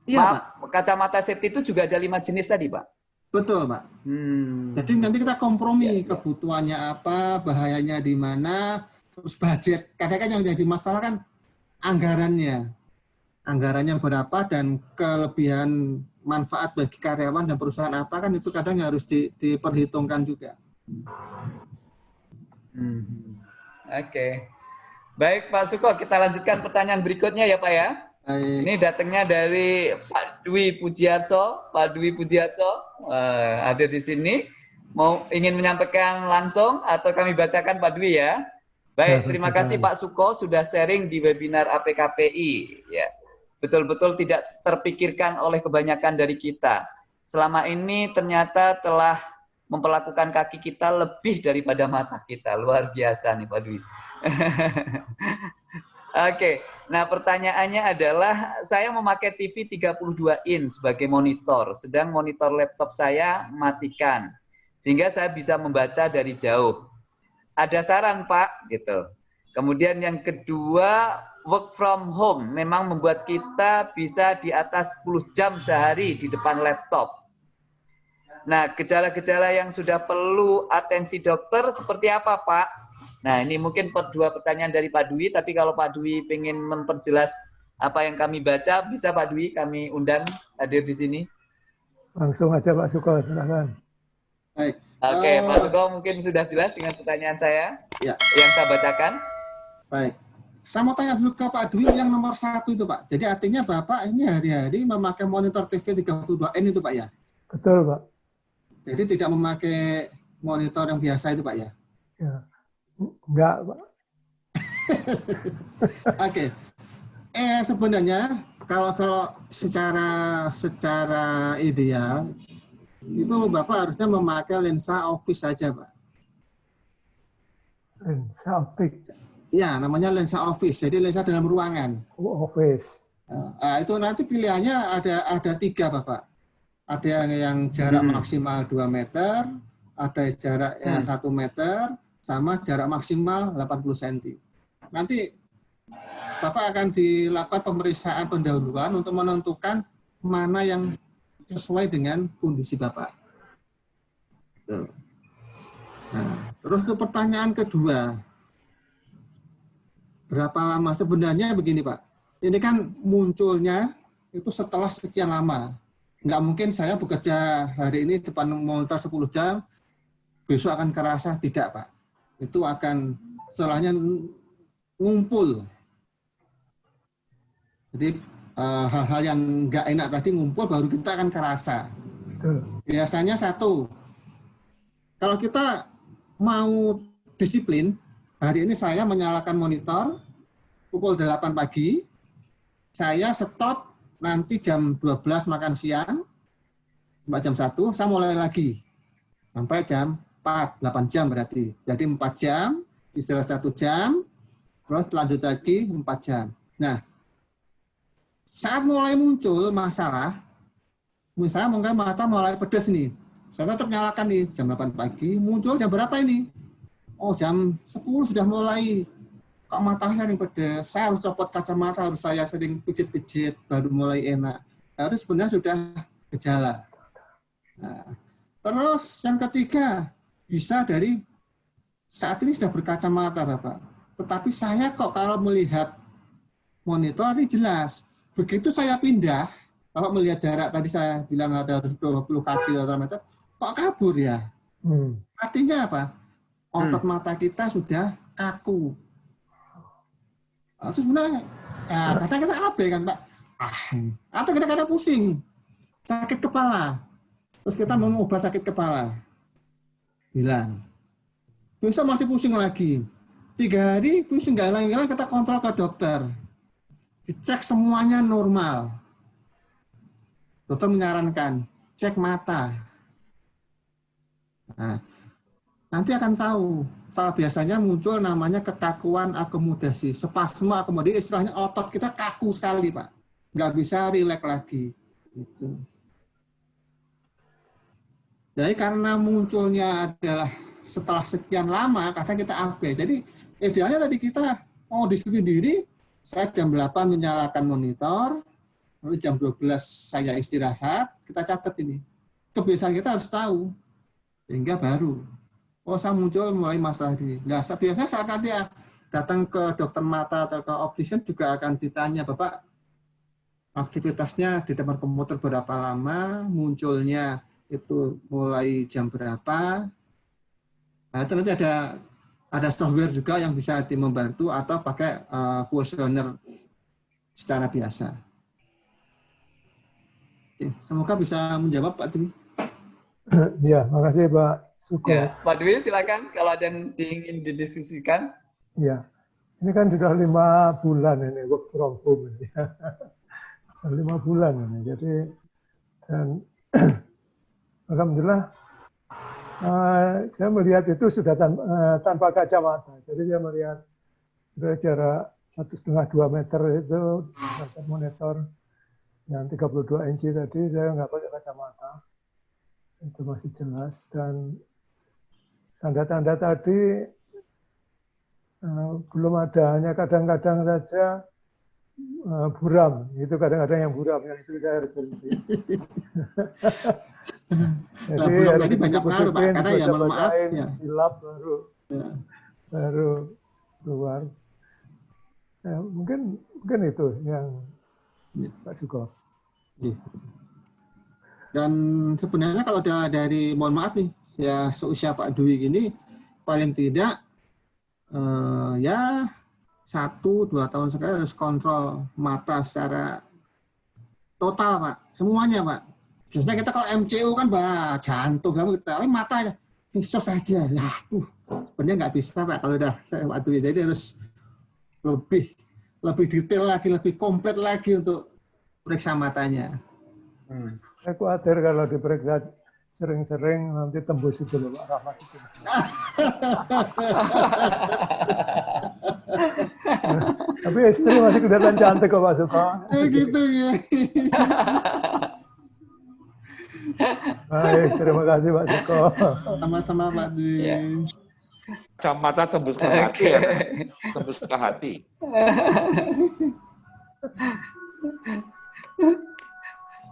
[SPEAKER 2] Iya,
[SPEAKER 1] Maaf,
[SPEAKER 2] Pak.
[SPEAKER 1] kacamata safety itu juga ada lima jenis tadi Pak?
[SPEAKER 2] Betul, Pak.
[SPEAKER 1] Hmm.
[SPEAKER 2] Jadi nanti kita kompromi kebutuhannya apa, bahayanya di mana, terus budget. Kadang kan yang jadi masalah kan anggarannya. Anggarannya berapa dan kelebihan manfaat bagi karyawan dan perusahaan apa kan itu kadang harus di- diperhitungkan juga.
[SPEAKER 1] Hmm. Oke. Baik Pak Suko, kita lanjutkan pertanyaan berikutnya ya Pak ya.
[SPEAKER 2] Baik.
[SPEAKER 1] Ini datangnya dari Pak Dwi Pujiarso. Pak Dwi Pujiarso eh, ada di sini. Mau ingin menyampaikan langsung atau kami bacakan Pak Dwi ya? Baik,
[SPEAKER 3] Ya,
[SPEAKER 1] terima kasih Pak Suko sudah sharing di webinar APKPI. Ya, betul-betul tidak terpikirkan oleh kebanyakan dari kita. Selama ini ternyata telah memperlakukan kaki kita lebih daripada mata kita. Luar biasa nih Pak Dwi. Oke, nah pertanyaannya adalah saya memakai TV 32 inch sebagai monitor, sedang monitor laptop saya matikan, sehingga saya bisa membaca dari jauh. Ada saran Pak, gitu. Kemudian yang kedua, work from home memang membuat kita bisa di atas 10 jam sehari di depan laptop. Nah, gejala-gejala yang sudah perlu atensi dokter seperti apa Pak? Nah, ini mungkin per- dua pertanyaan dari Pak Dwi, tapi kalau Pak Dwi ingin memperjelas apa yang kami baca, bisa Pak Dwi kami undang hadir di sini.
[SPEAKER 3] Langsung aja Pak Suko, silakan.
[SPEAKER 2] Baik.
[SPEAKER 1] Oke,
[SPEAKER 2] Eh,
[SPEAKER 1] Pak Suko mungkin sudah jelas dengan pertanyaan saya.
[SPEAKER 2] Ya.
[SPEAKER 1] Yang saya bacakan.
[SPEAKER 2] Baik. Saya mau tanya dulu ke Pak Dwi yang nomor satu itu Pak. Jadi artinya Bapak ini hari-hari memakai monitor TV 32N itu Pak ya?
[SPEAKER 3] Betul, Pak.
[SPEAKER 2] Jadi tidak memakai monitor yang biasa itu Pak ya?
[SPEAKER 3] Ya. Enggak, Pak.
[SPEAKER 2] Oke. Eh sebenarnya kalau kalau secara secara ideal itu Bapak harusnya memakai lensa office saja, Pak.
[SPEAKER 3] Lensa optik.
[SPEAKER 2] Ya, namanya lensa office. Jadi lensa dalam ruangan.
[SPEAKER 3] Oh, office.
[SPEAKER 2] Nah, itu nanti pilihannya ada ada tiga, Bapak. Ada yang, yang jarak
[SPEAKER 1] Hmm.
[SPEAKER 2] maksimal 2 meter, ada jarak yang
[SPEAKER 1] Hmm.
[SPEAKER 2] 1 meter, sama jarak maksimal 80 cm. Nanti Bapak akan dilakukan pemeriksaan pendahuluan untuk menentukan mana yang sesuai dengan kondisi Bapak. Nah, terus untuk pertanyaan kedua, berapa lama sebenarnya begini Pak? Ini kan munculnya itu setelah sekian lama. Nggak mungkin saya bekerja hari ini depan monitor 10 jam, besok akan kerasa tidak Pak. Itu akan setelahnya ngumpul. Jadi eh, hal-hal yang nggak enak tadi ngumpul baru kita akan kerasa. Biasanya satu, kalau kita mau disiplin, hari ini saya menyalakan monitor pukul 8 pagi, saya stop nanti jam 12 makan siang, sampai jam 1, saya mulai lagi. Sampai jam 4, 8 jam berarti. Jadi 4 jam, istirahat 1 jam, terus lanjut lagi 4 jam. Nah, saat mulai muncul masalah, misalnya mungkin mata mulai pedas nih. Saya tetap nyalakan nih jam 8 pagi, muncul jam berapa ini? Oh jam 10 sudah mulai. Kok matanya sering pedas? Saya harus copot kacamata, harus saya sering pijit-pijit, baru mulai enak. Nah, itu sebenarnya sudah gejala. Nah, terus yang ketiga, bisa dari saat ini sudah berkacamata Bapak. Tetapi saya kok kalau melihat monitor ini jelas. Begitu saya pindah, Bapak melihat jarak tadi saya bilang ada 20 kaki atau meter, kok kabur ya?
[SPEAKER 3] Hmm.
[SPEAKER 2] Artinya apa? Otot mata kita sudah kaku. Nah, Terus sebenarnya, ya, kadang kita apa kan Pak? Ah, atau kita kadang pusing, sakit kepala. Terus kita mau obat sakit kepala. Bilang. Besok masih pusing lagi. Tiga hari pusing nggak hilang-hilang kita kontrol ke dokter. Dicek semuanya normal. Dokter menyarankan cek mata. Nah, nanti akan tahu. Salah biasanya muncul namanya kekakuan akomodasi, spasme akomodasi. Istilahnya otot kita kaku sekali, Pak. Nggak bisa rileks lagi. Gitu. Jadi karena munculnya adalah setelah sekian lama, kadang kita upgrade. Jadi idealnya tadi kita mau disiplin diri, saya jam 8 menyalakan monitor, lalu jam 12 saya istirahat, kita catat ini. Kebiasaan kita harus tahu, sehingga baru. Oh, saya muncul mulai masalah ini. Nah, biasanya saat nanti ya, datang ke dokter mata atau ke optician juga akan ditanya, Bapak, aktivitasnya di depan komputer berapa lama, munculnya itu mulai jam berapa. Nah, itu nanti ada ada software juga yang bisa membantu atau pakai uh, kuesioner secara biasa. Oke, semoga bisa menjawab Pak Dwi.
[SPEAKER 3] Ya, makasih Pak Suko.
[SPEAKER 1] Ya, Pak Dwi silakan kalau ada yang ingin didiskusikan.
[SPEAKER 3] Ya, ini kan sudah lima bulan ini work from home ini. lima bulan ini. Jadi dan alhamdulillah uh, saya melihat itu sudah tan uh, tanpa kacamata. Jadi saya melihat sudah jarak satu setengah dua meter itu monitor yang 32 inci tadi saya nggak pakai kacamata. Itu masih jelas dan tanda-tanda tadi uh, belum ada. Hanya kadang-kadang saja uh, buram. Itu kadang-kadang yang buram yang itu saya harus berhenti
[SPEAKER 2] jadi nah, belum tadi banyak pengaruh pak karena ya mohon maaf ya
[SPEAKER 3] hilap baru ya. baru keluar ya, mungkin mungkin itu yang ya. Pak Suko
[SPEAKER 2] ya. dan sebenarnya kalau dari mohon maaf nih ya seusia Pak Dwi ini paling tidak eh, ya satu dua tahun sekali harus kontrol mata secara total pak semuanya pak biasanya kita kalau MCU kan bah jantung kamu kita tapi mata aja bisa saja ya uh, sebenarnya nggak bisa pak kalau udah saya waktu jadi harus lebih lebih detail lagi lebih komplit lagi untuk periksa matanya
[SPEAKER 1] Hmm.
[SPEAKER 3] Saya khawatir kalau diperiksa sering-sering nanti tembus itu loh Pak Rahmat itu. Tapi istri masih kelihatan cantik kok Pak Suko.
[SPEAKER 2] Eh, gitu ya
[SPEAKER 3] Baik, terima kasih Pak Suko.
[SPEAKER 2] sama-sama Pak Dwi
[SPEAKER 1] Ya.
[SPEAKER 7] Kacamata tembus ke
[SPEAKER 1] Oke.
[SPEAKER 7] hati, ya. tembus ke hati.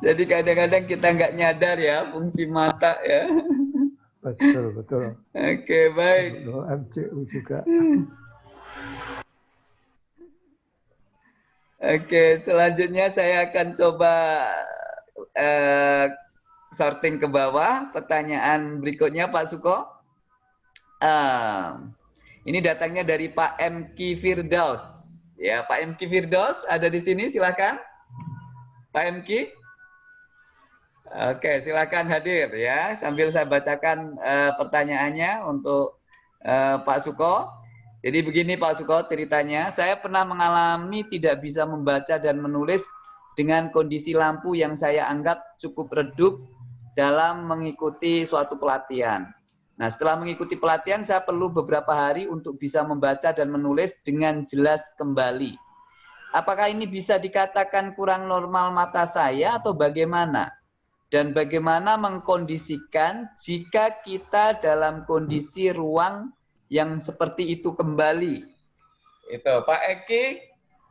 [SPEAKER 1] Jadi kadang-kadang kita nggak nyadar ya fungsi mata ya.
[SPEAKER 3] Betul, betul.
[SPEAKER 1] Oke, baik.
[SPEAKER 3] Loh, MCU juga.
[SPEAKER 1] Oke, selanjutnya saya akan coba eh, sorting ke bawah. Pertanyaan berikutnya Pak Suko. Eh, ini datangnya dari Pak MK Firdaus. Ya, Pak MK Firdaus ada di sini, silakan. Pak MK. Oke, silakan hadir ya. Sambil saya bacakan eh, pertanyaannya untuk eh, Pak Suko. Jadi begini Pak Suko ceritanya, saya pernah mengalami tidak bisa membaca dan menulis dengan kondisi lampu yang saya anggap cukup redup dalam mengikuti suatu pelatihan. Nah, setelah mengikuti pelatihan, saya perlu beberapa hari untuk bisa membaca dan menulis dengan jelas kembali. Apakah ini bisa dikatakan kurang normal mata saya atau bagaimana? Dan bagaimana mengkondisikan jika kita dalam kondisi ruang yang seperti itu kembali? Itu Pak Eki,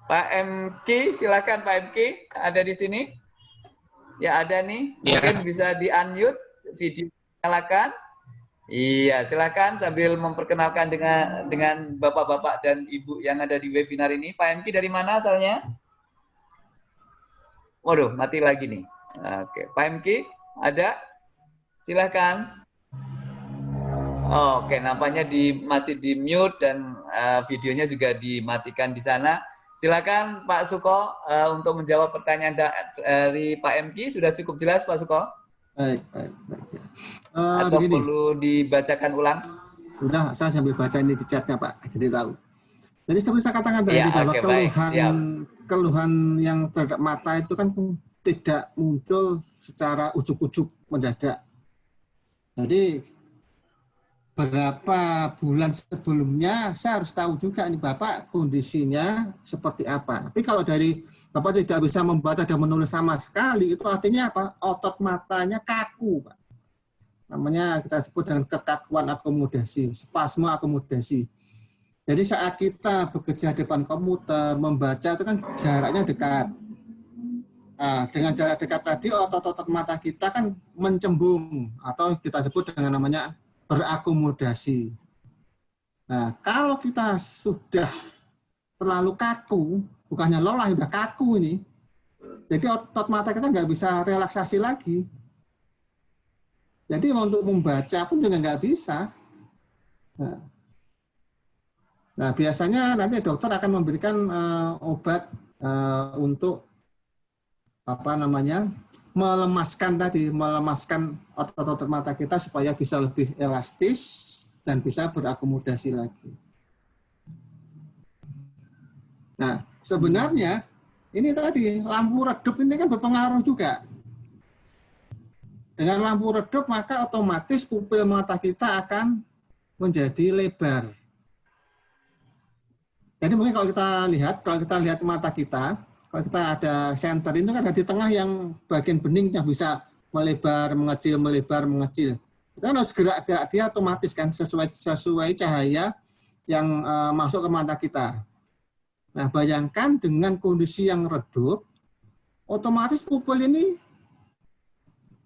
[SPEAKER 1] Pak MK, silakan Pak MK, ada di sini? Ya ada nih,
[SPEAKER 5] Ya.
[SPEAKER 1] mungkin bisa di unmute, video nyalakan. Iya, silakan sambil memperkenalkan dengan dengan bapak-bapak dan ibu yang ada di webinar ini. Pak MK dari mana asalnya? Waduh, mati lagi nih. Oke, Pak MK ada? Silakan. Oke, nampaknya di masih di mute dan eh, videonya juga dimatikan di sana. Silakan Pak Suko eh, untuk menjawab pertanyaan da- dari Pak MK. Sudah cukup jelas Pak Suko?
[SPEAKER 2] baik baik baik ya. Eh,
[SPEAKER 1] Atau
[SPEAKER 2] begini
[SPEAKER 1] perlu dibacakan ulang?
[SPEAKER 2] Udah, saya sambil baca ini di chatnya Pak, jadi tahu. Jadi seperti saya katakan tadi
[SPEAKER 1] Iya,
[SPEAKER 2] bahwa
[SPEAKER 1] baik.
[SPEAKER 2] keluhan keluhan yang terhadap mata itu kan tidak muncul secara ujuk-ujuk mendadak. Jadi berapa bulan sebelumnya saya harus tahu juga nih Bapak kondisinya seperti apa. Tapi kalau dari Bapak tidak bisa membaca dan menulis sama sekali, itu artinya apa? Otot matanya kaku, Pak namanya kita sebut dengan kekakuan akomodasi, spasme akomodasi. Jadi saat kita bekerja depan komputer, membaca itu kan jaraknya dekat. Nah, dengan jarak dekat tadi otot-otot mata kita kan mencembung atau kita sebut dengan namanya berakomodasi. Nah, kalau kita sudah terlalu kaku, bukannya lelah, sudah kaku ini, jadi otot mata kita nggak bisa relaksasi lagi. Jadi untuk membaca pun juga nggak bisa. Nah, nah, biasanya nanti dokter akan memberikan eh, obat eh, untuk apa namanya melemaskan tadi, melemaskan otot-otot mata kita supaya bisa lebih elastis dan bisa berakomodasi lagi. Nah, sebenarnya ini tadi lampu redup ini kan berpengaruh juga. Dengan lampu redup maka otomatis pupil mata kita akan menjadi lebar. Jadi mungkin kalau kita lihat, kalau kita lihat mata kita, kalau kita ada center itu kan ada di tengah yang bagian bening yang bisa melebar, mengecil, melebar, mengecil. Kita kan harus gerak-gerak dia otomatis kan sesuai sesuai cahaya yang eh, masuk ke mata kita. Nah, bayangkan dengan kondisi yang redup, otomatis pupil ini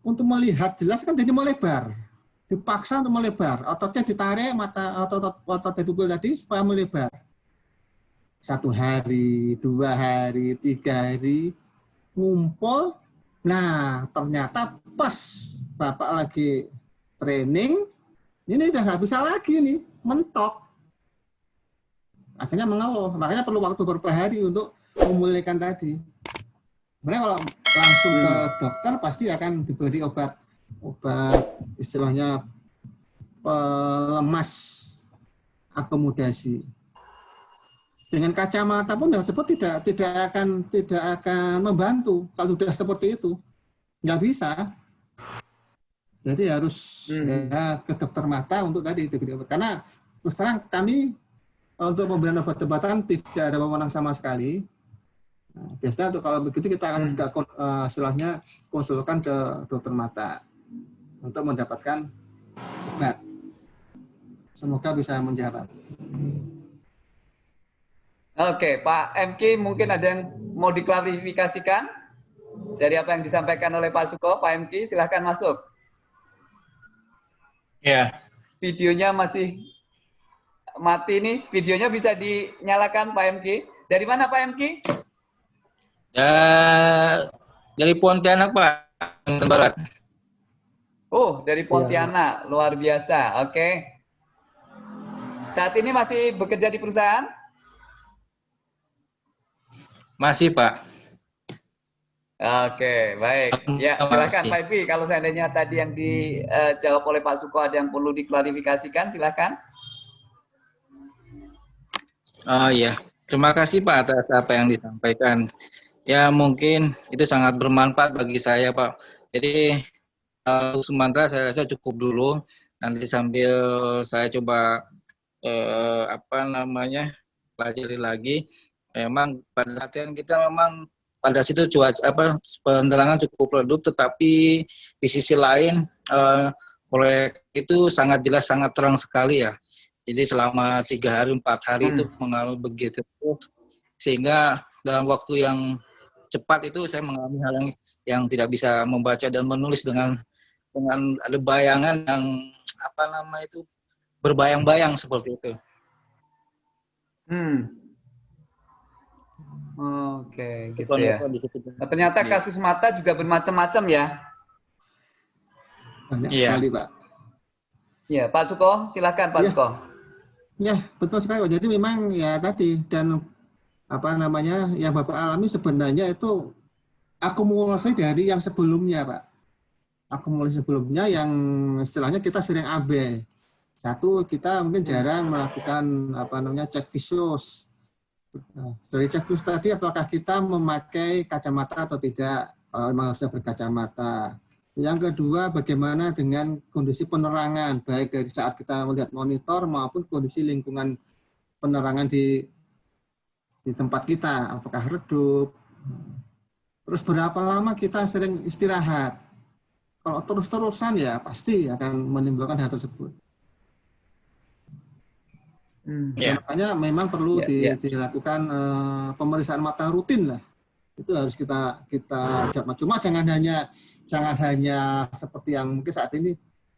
[SPEAKER 2] untuk melihat jelas kan jadi melebar. Dipaksa untuk melebar. Ototnya ditarik, mata otot otot dari pupil tadi supaya melebar. Satu hari, dua hari, tiga hari, ngumpul. Nah, ternyata pas Bapak lagi training, ini udah nggak bisa lagi nih, mentok. akhirnya mengeluh. Makanya perlu waktu beberapa hari untuk memulihkan tadi. Sebenarnya kalau langsung ke dokter pasti akan diberi obat obat istilahnya pelemas akomodasi. Dengan kacamata pun hal tersebut tidak tidak akan tidak akan membantu kalau sudah seperti itu. Nggak bisa. Jadi harus
[SPEAKER 1] Hmm.
[SPEAKER 2] ya, ke dokter mata untuk tadi diberi obat. Karena terus terang kami untuk pemberian obat-obatan tidak ada wewenang sama sekali. Nah, biasanya untuk kalau begitu kita akan
[SPEAKER 1] Hmm.
[SPEAKER 2] juga kon- eh, istilahnya konsulkan ke dokter mata untuk mendapatkan obat. Semoga bisa menjawab.
[SPEAKER 1] Oke, Pak MK mungkin ada yang mau diklarifikasikan dari apa yang disampaikan oleh Pak Suko. Pak MK silahkan masuk.
[SPEAKER 8] Ya,
[SPEAKER 1] Videonya masih mati nih. Videonya bisa dinyalakan Pak MK. Dari mana Pak MK?
[SPEAKER 8] ya dari Pontianak Pak, Kalimantan Barat.
[SPEAKER 1] Oh, dari Pontianak. Luar biasa. Oke. Saat ini masih bekerja di perusahaan?
[SPEAKER 8] Masih Pak.
[SPEAKER 1] Oke, baik. Ya, silakan. Pak Ipi. Kalau seandainya tadi yang dijawab oleh Pak Suko ada yang perlu diklarifikasikan, silakan.
[SPEAKER 8] Oh iya, terima kasih Pak atas apa yang disampaikan. Ya mungkin itu sangat bermanfaat bagi saya Pak. Jadi eh, untuk sementara saya rasa cukup dulu. Nanti sambil saya coba eh, apa namanya pelajari lagi. Memang pada yang kita memang pada situ cuaca apa penerangan cukup redup, tetapi di sisi lain eh, proyek itu sangat jelas sangat terang sekali ya. Jadi selama tiga hari empat hari itu mengalami begitu sehingga dalam waktu yang cepat itu saya mengalami hal yang yang tidak bisa membaca dan menulis dengan dengan ada bayangan yang apa nama itu berbayang-bayang seperti itu.
[SPEAKER 1] Hmm. Oke, gitu ya. Nah, ternyata
[SPEAKER 8] Iya.
[SPEAKER 1] kasus mata juga bermacam-macam ya.
[SPEAKER 2] Banyak
[SPEAKER 8] Iya.
[SPEAKER 2] sekali, Pak.
[SPEAKER 1] Ya, Pak Suko, silakan Pak
[SPEAKER 2] Iya.
[SPEAKER 1] Suko.
[SPEAKER 2] Ya, betul sekali. Pak. Jadi memang ya tadi dan apa namanya yang Bapak alami sebenarnya itu akumulasi dari yang sebelumnya, Pak. Akumulasi sebelumnya yang istilahnya kita sering AB. Satu, kita mungkin jarang melakukan apa namanya cek visus. Nah, dari cek visus tadi apakah kita memakai kacamata atau tidak? Kalau memang harusnya berkacamata. Yang kedua, bagaimana dengan kondisi penerangan, baik dari saat kita melihat monitor maupun kondisi lingkungan penerangan di di tempat kita, apakah redup. Terus berapa lama kita sering istirahat. Kalau terus-terusan ya pasti akan menimbulkan hal tersebut.
[SPEAKER 1] Hmm.
[SPEAKER 8] Ya.
[SPEAKER 2] Makanya memang perlu
[SPEAKER 1] Ya,
[SPEAKER 2] di-
[SPEAKER 1] ya.
[SPEAKER 2] dilakukan eh, pemeriksaan mata rutin lah. Itu harus kita kita cuma jangan hanya jangan hanya seperti yang mungkin saat ini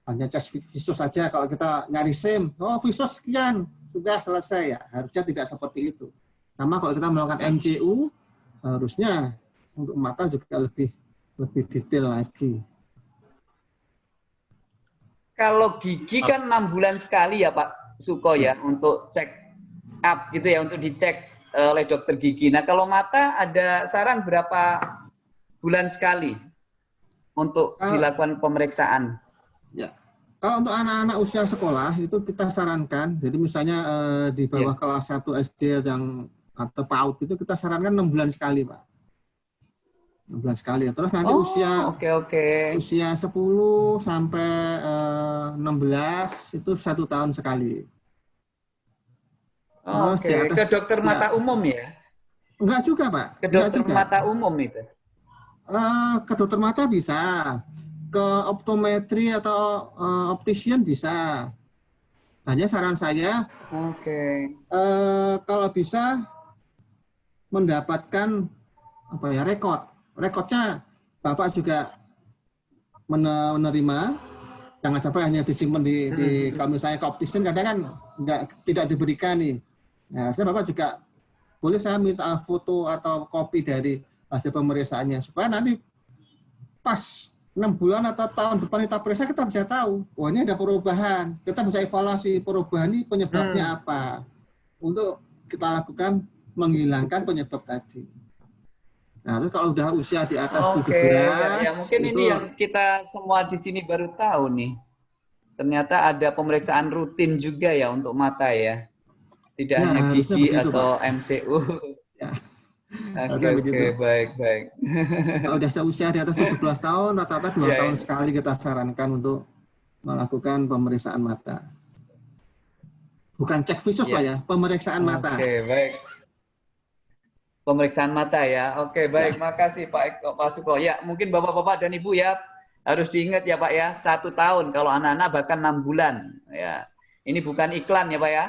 [SPEAKER 2] hanya tes visus saja kalau kita nyari SIM, oh visus sekian sudah selesai ya. Harusnya tidak seperti itu. Sama kalau kita melakukan MCU harusnya untuk mata juga lebih lebih detail lagi.
[SPEAKER 1] Kalau gigi kan enam bulan sekali ya Pak Suko ya untuk cek up gitu ya untuk dicek eh, oleh dokter gigi. Nah kalau mata ada saran berapa bulan sekali untuk
[SPEAKER 2] Ah.
[SPEAKER 1] dilakukan pemeriksaan?
[SPEAKER 2] Ya. Kalau untuk anak-anak usia sekolah itu kita sarankan, jadi misalnya eh, di bawah kelas 1 SD yang atau PAUD itu kita sarankan 6 bulan sekali, Pak. 6 bulan sekali. Terus nanti
[SPEAKER 1] Oh,
[SPEAKER 2] usia
[SPEAKER 1] oke oke.
[SPEAKER 2] usia 10 sampai eh, 16 itu satu tahun sekali.
[SPEAKER 1] Oh,
[SPEAKER 2] Terus
[SPEAKER 1] Oke,
[SPEAKER 2] di atas-
[SPEAKER 1] ke dokter
[SPEAKER 2] di-
[SPEAKER 1] mata umum ya?
[SPEAKER 2] Enggak juga, Pak.
[SPEAKER 1] Ke dokter
[SPEAKER 2] juga.
[SPEAKER 1] mata umum itu?
[SPEAKER 2] Eh, ke dokter mata bisa, ke optometri atau eh, optician bisa. Hanya saran saya
[SPEAKER 1] Oke.
[SPEAKER 2] eh, kalau bisa mendapatkan apa ya rekod. Rekodnya Bapak juga mene- menerima. Jangan sampai hanya disimpan di, di kalau misalnya optician kadang kan enggak tidak diberikan nih. Nah, harusnya Bapak juga boleh saya minta foto atau kopi dari hasil pemeriksaannya supaya nanti pas enam bulan atau tahun depan kita periksa kita bisa tahu, wah ini ada perubahan. Kita bisa evaluasi perubahan ini penyebabnya apa. Untuk kita lakukan menghilangkan penyebab tadi. Nah, itu kalau udah usia di atas
[SPEAKER 1] Oke,
[SPEAKER 2] 17,
[SPEAKER 1] ya, ya, mungkin
[SPEAKER 2] itu
[SPEAKER 1] ini yang kita semua di sini baru tahu nih. Ternyata ada pemeriksaan rutin juga ya untuk mata ya. Tidak
[SPEAKER 2] Ya,
[SPEAKER 1] hanya gigi
[SPEAKER 2] begitu,
[SPEAKER 1] atau MCU.
[SPEAKER 2] Ya.
[SPEAKER 1] Oke, oke,
[SPEAKER 2] begitu.
[SPEAKER 1] baik, baik.
[SPEAKER 2] kalau udah seusia di atas 17 tahun, rata-rata dua
[SPEAKER 1] Ya,
[SPEAKER 2] tahun
[SPEAKER 1] ya.
[SPEAKER 2] sekali kita sarankan untuk melakukan pemeriksaan mata. Bukan cek visus,
[SPEAKER 1] Ya.
[SPEAKER 2] Pak ya, pemeriksaan mata.
[SPEAKER 1] Oke, baik. Pemeriksaan mata ya. Oke, baik. Makasih Pak Eko, Pak Suko. Ya, mungkin Bapak-bapak dan Ibu ya harus diingat ya Pak ya, satu tahun kalau anak-anak bahkan enam bulan. Ya, ini bukan iklan ya Pak ya.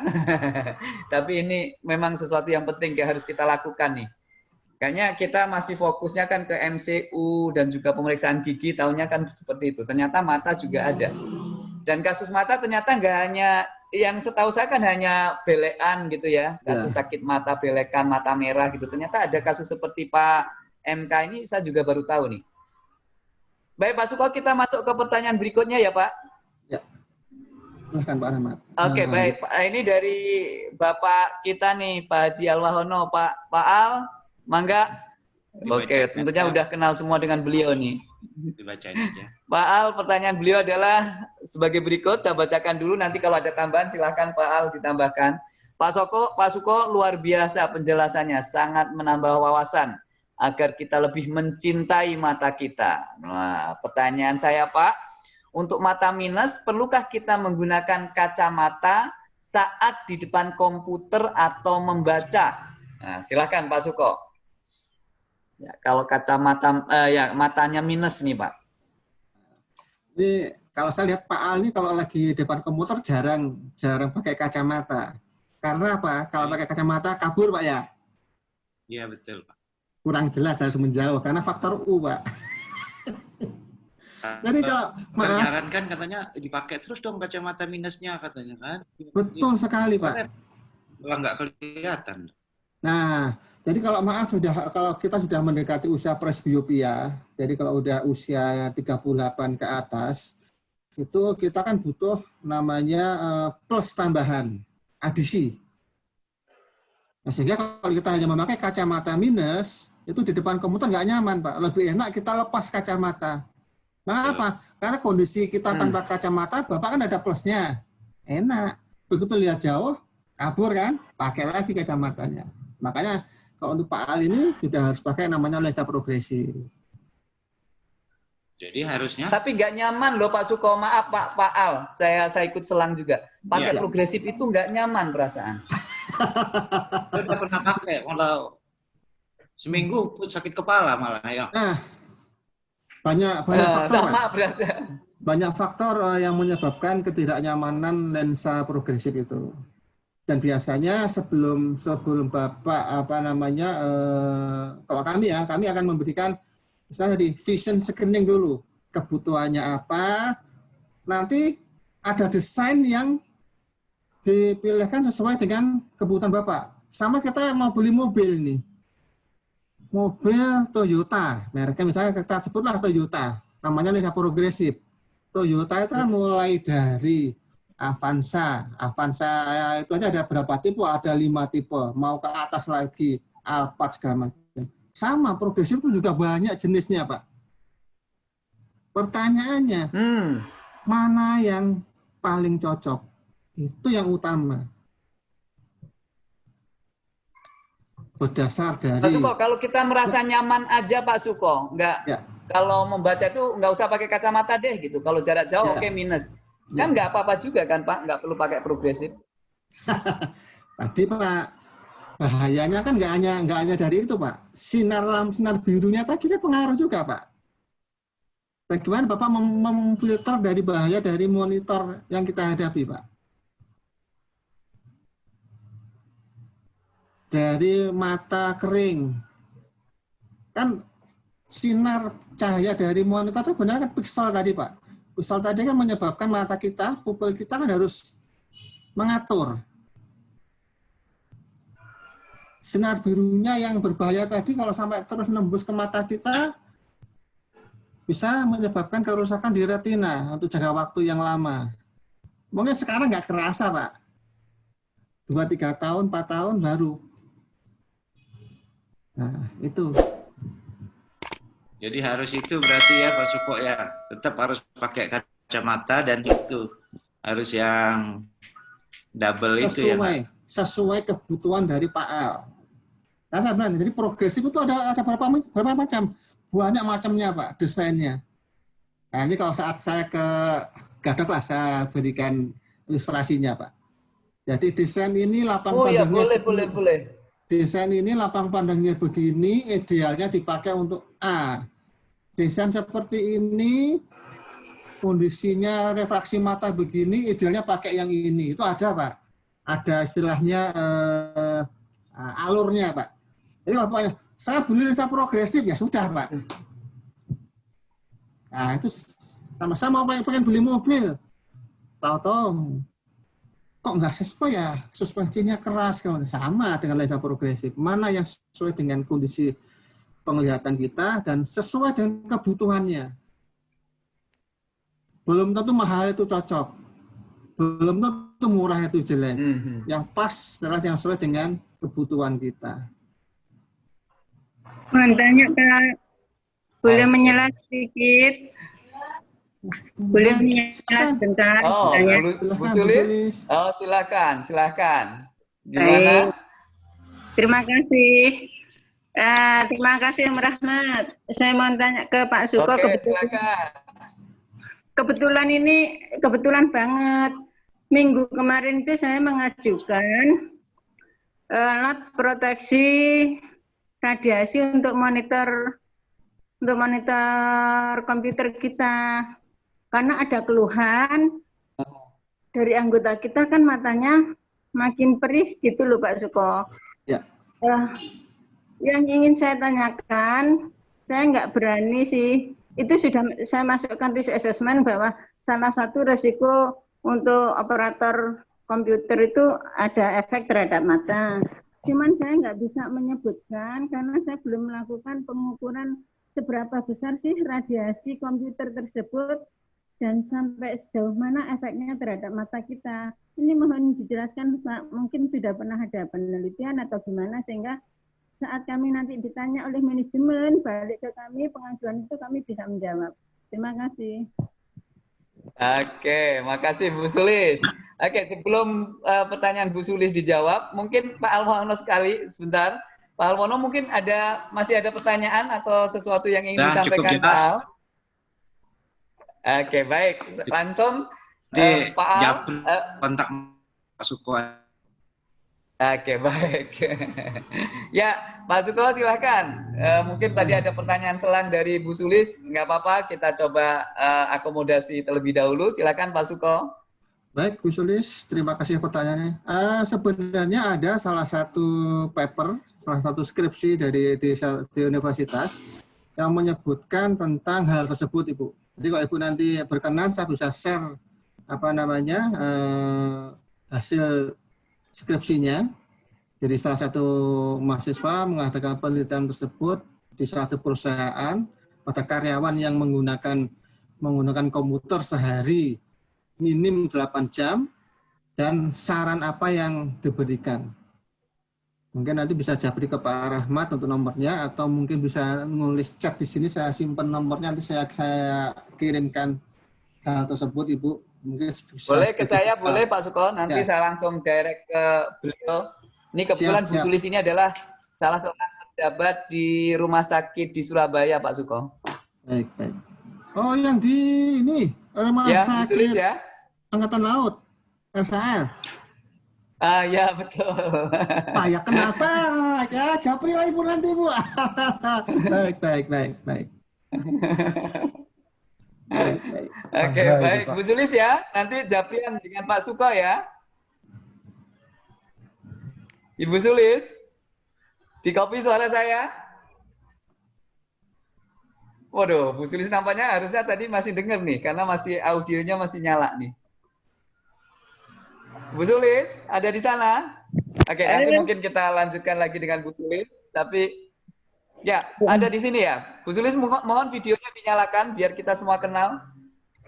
[SPEAKER 1] Tapi ini memang sesuatu yang penting yang harus kita lakukan nih. Kayaknya kita masih fokusnya kan ke MCU dan juga pemeriksaan gigi, tahunya kan seperti itu. Ternyata mata juga ada. Dan kasus mata ternyata nggak hanya yang setahu saya kan hanya belekan gitu ya, kasus sakit mata, belekan, mata merah gitu. Ternyata ada kasus seperti Pak MK ini saya juga baru tahu nih. Baik Pak Suko, kita masuk ke pertanyaan berikutnya ya Pak.
[SPEAKER 2] Silahkan Pak Rahmat.
[SPEAKER 1] Oke
[SPEAKER 2] Nah,
[SPEAKER 1] baik, Pak. ini dari Bapak kita nih Pak Haji Alwahono, Pak Pak Al, mangga. Oke, tentunya udah kenal semua dengan beliau nih.
[SPEAKER 9] Dibacain aja.
[SPEAKER 1] Pak Al, pertanyaan beliau adalah sebagai berikut. Saya bacakan dulu. Nanti kalau ada tambahan, silahkan Pak Al ditambahkan. Pak Soko, Pak Suko, luar biasa penjelasannya. Sangat menambah wawasan agar kita lebih mencintai mata kita. Nah, pertanyaan saya, Pak, untuk mata minus, perlukah kita menggunakan kacamata saat di depan komputer atau membaca? Nah, silahkan Pak Suko. Ya, kalau kacamata, eh, ya matanya minus nih, Pak.
[SPEAKER 2] Ini kalau saya lihat Pak Al ini kalau lagi depan komputer jarang jarang pakai kacamata. Karena apa? Kalau pakai kacamata kabur Pak ya.
[SPEAKER 9] Iya betul Pak.
[SPEAKER 2] Kurang jelas harus menjauh karena faktor U Pak. Jadi kalau maaf
[SPEAKER 9] Menyarankan katanya dipakai terus dong kacamata minusnya katanya kan.
[SPEAKER 2] betul sekali Pak.
[SPEAKER 9] Malah nggak kelihatan.
[SPEAKER 2] Nah, jadi kalau maaf sudah kalau kita sudah mendekati usia presbiopia, jadi kalau udah usia 38 ke atas, itu kita kan butuh namanya eh, plus tambahan, adisi. Nah, sehingga kalau kita hanya memakai kacamata minus, itu di depan komputer nggak nyaman, Pak. Lebih enak kita lepas kacamata. Mengapa? Karena kondisi kita tanpa kacamata, Bapak kan ada plusnya. Enak. Begitu lihat jauh, kabur kan, pakai lagi kacamatanya. Makanya kalau untuk Pak Al ini sudah harus pakai namanya lensa progresif.
[SPEAKER 9] Jadi harusnya
[SPEAKER 1] Tapi nggak nyaman loh Pak Suko, maaf Pak Pak Al, saya saya ikut selang juga. Pakai
[SPEAKER 9] Iya.
[SPEAKER 1] progresif itu nggak nyaman perasaan.
[SPEAKER 9] saya udah pernah pakai malah seminggu pun sakit kepala malah ya.
[SPEAKER 2] Nah, banyak banyak
[SPEAKER 1] Eh,
[SPEAKER 2] faktor,
[SPEAKER 1] sama berarti.
[SPEAKER 2] banyak faktor eh, yang menyebabkan ketidaknyamanan lensa progresif itu. Dan biasanya sebelum sebelum bapak apa namanya eh, kalau kami ya kami akan memberikan misalnya di vision screening dulu. Kebutuhannya apa? Nanti ada desain yang dipilihkan sesuai dengan kebutuhan bapak. Sama kita yang mau beli mobil nih. Mobil Toyota. Mereknya misalnya kita sebutlah Toyota. Namanya lensa progresif Toyota itu kan mulai dari Avanza, Avanza itu aja ada berapa tipe? Ada lima tipe. Mau ke atas lagi, Alphard segala macam. Sama, progresif itu juga banyak jenisnya, Pak. Pertanyaannya,
[SPEAKER 1] Hmm.
[SPEAKER 2] mana yang paling cocok? Itu yang utama. Berdasar dari...
[SPEAKER 1] Pak Suko, kalau kita merasa nyaman aja Pak Suko, nggak
[SPEAKER 2] Ya.
[SPEAKER 1] kalau membaca itu nggak usah pakai kacamata deh gitu. Kalau jarak jauh
[SPEAKER 2] Ya.
[SPEAKER 1] oke minus. Kan nggak apa-apa juga kan Pak, nggak perlu pakai progresif.
[SPEAKER 2] Tadi Pak, bahayanya kan nggak hanya nggak hanya dari itu Pak. Sinar lam sinar birunya tadi kan pengaruh juga Pak. Bagaimana Bapak mem- memfilter dari bahaya dari monitor yang kita hadapi Pak? Dari mata kering, kan sinar cahaya dari monitor itu benar kan pixel tadi Pak. Pixel tadi kan menyebabkan mata kita, pupil kita kan harus mengatur sinar birunya yang berbahaya tadi kalau sampai terus nembus ke mata kita bisa menyebabkan kerusakan di retina untuk jangka waktu yang lama. Mungkin sekarang nggak kerasa, Pak. dua tiga tahun, empat tahun baru. Nah, itu.
[SPEAKER 9] Jadi harus itu berarti ya Pak Suko ya, tetap harus pakai kacamata dan itu harus yang double itu ya.
[SPEAKER 2] sesuai sesuai kebutuhan dari Pak Al. Nah, saya bilang, jadi progresif itu ada ada berapa berapa macam? Banyak macamnya Pak, desainnya. Nah, ini kalau saat saya ke Gadok lah saya berikan ilustrasinya Pak. Jadi desain ini lapang
[SPEAKER 1] Oh ya,
[SPEAKER 2] pandangnya
[SPEAKER 1] boleh,
[SPEAKER 2] segini.
[SPEAKER 1] boleh, boleh.
[SPEAKER 2] Desain ini lapang pandangnya begini, idealnya dipakai untuk A. Desain seperti ini, kondisinya refraksi mata begini, idealnya pakai yang ini. Itu ada Pak. Ada istilahnya eh, alurnya Pak. Jadi kalau Pak, saya beli lista progresif ya sudah Pak. Nah itu sama sama pengen, pengen beli mobil. Tahu-tahu kok nggak sesuai ya? Suspensinya keras kalau sama dengan lensa progresif. Mana yang sesuai dengan kondisi penglihatan kita dan sesuai dengan kebutuhannya. Belum tentu mahal itu cocok. Belum tentu murah itu jelek.
[SPEAKER 1] Mhm.
[SPEAKER 2] yang pas adalah yang sesuai dengan kebutuhan kita.
[SPEAKER 10] Tanya Kak, boleh menyela sedikit? Boleh menyela sebentar?
[SPEAKER 1] Oh,
[SPEAKER 10] Tanya.
[SPEAKER 1] Bu, Sulis? Oh, silakan, silakan.
[SPEAKER 10] Baik.
[SPEAKER 1] Gimana?
[SPEAKER 10] Terima kasih. Eh, terima kasih Om Rahmat. Saya mau tanya ke Pak Suko.
[SPEAKER 1] Oke,
[SPEAKER 10] kebetulan,
[SPEAKER 1] silakan.
[SPEAKER 10] kebetulan ini kebetulan banget. Minggu kemarin itu saya mengajukan eh, alat proteksi radiasi untuk monitor untuk monitor komputer kita. Karena ada keluhan dari anggota kita kan matanya makin perih gitu loh Pak Suko.
[SPEAKER 2] Ya.
[SPEAKER 10] Eh, yang ingin saya tanyakan, saya nggak berani sih. Itu sudah saya masukkan risk assessment bahwa salah satu resiko untuk operator komputer itu ada efek terhadap mata. Cuman saya nggak bisa menyebutkan karena saya belum melakukan pengukuran seberapa besar sih radiasi komputer tersebut dan sampai sejauh mana efeknya terhadap mata kita. Ini mohon dijelaskan Pak, mungkin sudah pernah ada penelitian atau gimana sehingga saat kami nanti ditanya oleh manajemen balik ke kami pengajuan itu kami bisa menjawab. Terima kasih.
[SPEAKER 1] Oke, makasih Bu Sulis. Oke, sebelum eh, pertanyaan Bu Sulis dijawab, mungkin Pak Almono sekali sebentar. Pak Almono mungkin ada masih ada pertanyaan atau sesuatu yang ingin
[SPEAKER 9] Nah, cukup
[SPEAKER 1] disampaikan
[SPEAKER 9] kita.
[SPEAKER 1] Pak Al? Oke, baik. Langsung
[SPEAKER 9] Di
[SPEAKER 1] eh, Pak Al. Eh,
[SPEAKER 9] kontak Pak Suko.
[SPEAKER 1] Oke, baik. ya, Pak Suko silahkan. Eh, mungkin tadi ada pertanyaan selang dari Bu Sulis. Nggak apa-apa, kita coba eh, akomodasi terlebih dahulu. Silakan Pak Suko.
[SPEAKER 2] Baik, Bu Sulis, terima kasih pertanyaannya. Eh, sebenarnya ada salah satu paper, salah satu skripsi dari di, di universitas yang menyebutkan tentang hal tersebut, Ibu. Jadi kalau Ibu nanti berkenan, saya bisa share apa namanya eh, hasil skripsinya. Jadi salah satu mahasiswa mengadakan penelitian tersebut di suatu perusahaan pada karyawan yang menggunakan menggunakan komputer sehari minim 8 jam dan saran apa yang diberikan. Mungkin nanti bisa japri ke Pak Rahmat untuk nomornya atau mungkin bisa nulis chat di sini saya simpan nomornya nanti saya, saya kirimkan hal tersebut Ibu. Mungkin
[SPEAKER 1] Boleh ke saya, boleh Pak Suko. Nanti
[SPEAKER 2] Ya.
[SPEAKER 1] saya langsung direct ke beliau. Ini kebetulan
[SPEAKER 2] Siap,
[SPEAKER 1] Bu
[SPEAKER 2] siap.
[SPEAKER 1] Sulis ini adalah salah seorang pejabat di rumah sakit di Surabaya, Pak Suko.
[SPEAKER 2] Baik, baik. Oh, yang di ini rumah
[SPEAKER 1] Ya, Bu
[SPEAKER 2] sakit
[SPEAKER 1] Sulis ya.
[SPEAKER 2] Angkatan Laut, RSAL.
[SPEAKER 1] Ah, ya betul.
[SPEAKER 2] Pak, ya kenapa? Ya, japri lah Ibu nanti, Bu. baik, baik, baik, baik. Baik, baik.
[SPEAKER 1] Oke,
[SPEAKER 3] itu,
[SPEAKER 1] baik. Bu Sulis ya, nanti japrian dengan Pak Suko ya. Ibu Sulis, di copy suara saya. Waduh, Bu Sulis nampaknya harusnya tadi masih dengar nih, karena masih audionya masih nyala nih. Bu Sulis, ada di sana? Oke, nanti
[SPEAKER 10] Ada.
[SPEAKER 1] mungkin kita lanjutkan lagi dengan Bu Sulis, tapi ya, ada di sini ya. Bu Sulis, mo- mohon videonya dinyalakan biar kita semua kenal.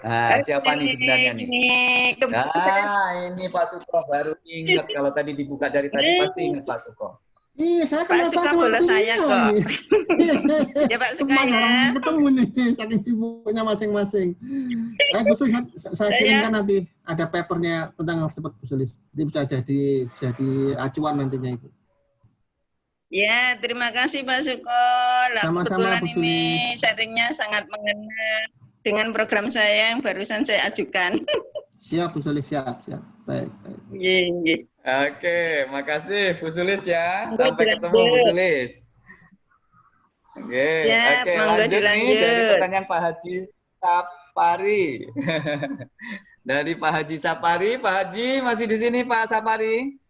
[SPEAKER 1] Nah, siapa nih sebenarnya nih?
[SPEAKER 10] Ini kebetulan
[SPEAKER 1] Ah, ini Pak Suko baru ingat kalau tadi dibuka dari tadi pasti ingat Pak Suko.
[SPEAKER 2] Iya, saya
[SPEAKER 10] Pak
[SPEAKER 2] kenal
[SPEAKER 10] Suka bola saya kok.
[SPEAKER 2] ini.
[SPEAKER 10] Ya Pak Suka
[SPEAKER 2] Ke mana
[SPEAKER 10] ya.
[SPEAKER 2] orang ketemu nih, saking sibuknya masing-masing. Eh, Bu Sulis, saya, saya kirimkan nanti ada papernya tentang tersebut, Bu Sulis. Ini bisa jadi jadi acuan nantinya itu.
[SPEAKER 10] Ya, terima kasih Pak Suko. Lah,
[SPEAKER 2] Sama-sama, Bu
[SPEAKER 10] ini
[SPEAKER 2] Sulis.
[SPEAKER 10] sharingnya sangat mengena dengan program saya yang barusan saya ajukan.
[SPEAKER 2] Siap, Bu Sulis, siap, siap. Baik, baik.
[SPEAKER 10] Iya, iya.
[SPEAKER 1] Oke, makasih Bu Sulis ya. Sampai ketemu Bu. Sulis. Oke,
[SPEAKER 10] Ya,
[SPEAKER 1] oke
[SPEAKER 10] monggo
[SPEAKER 1] lanjut nih dari pertanyaan Pak Haji Sapari. dari Pak Haji Sapari, Pak Haji masih di sini Pak Sapari?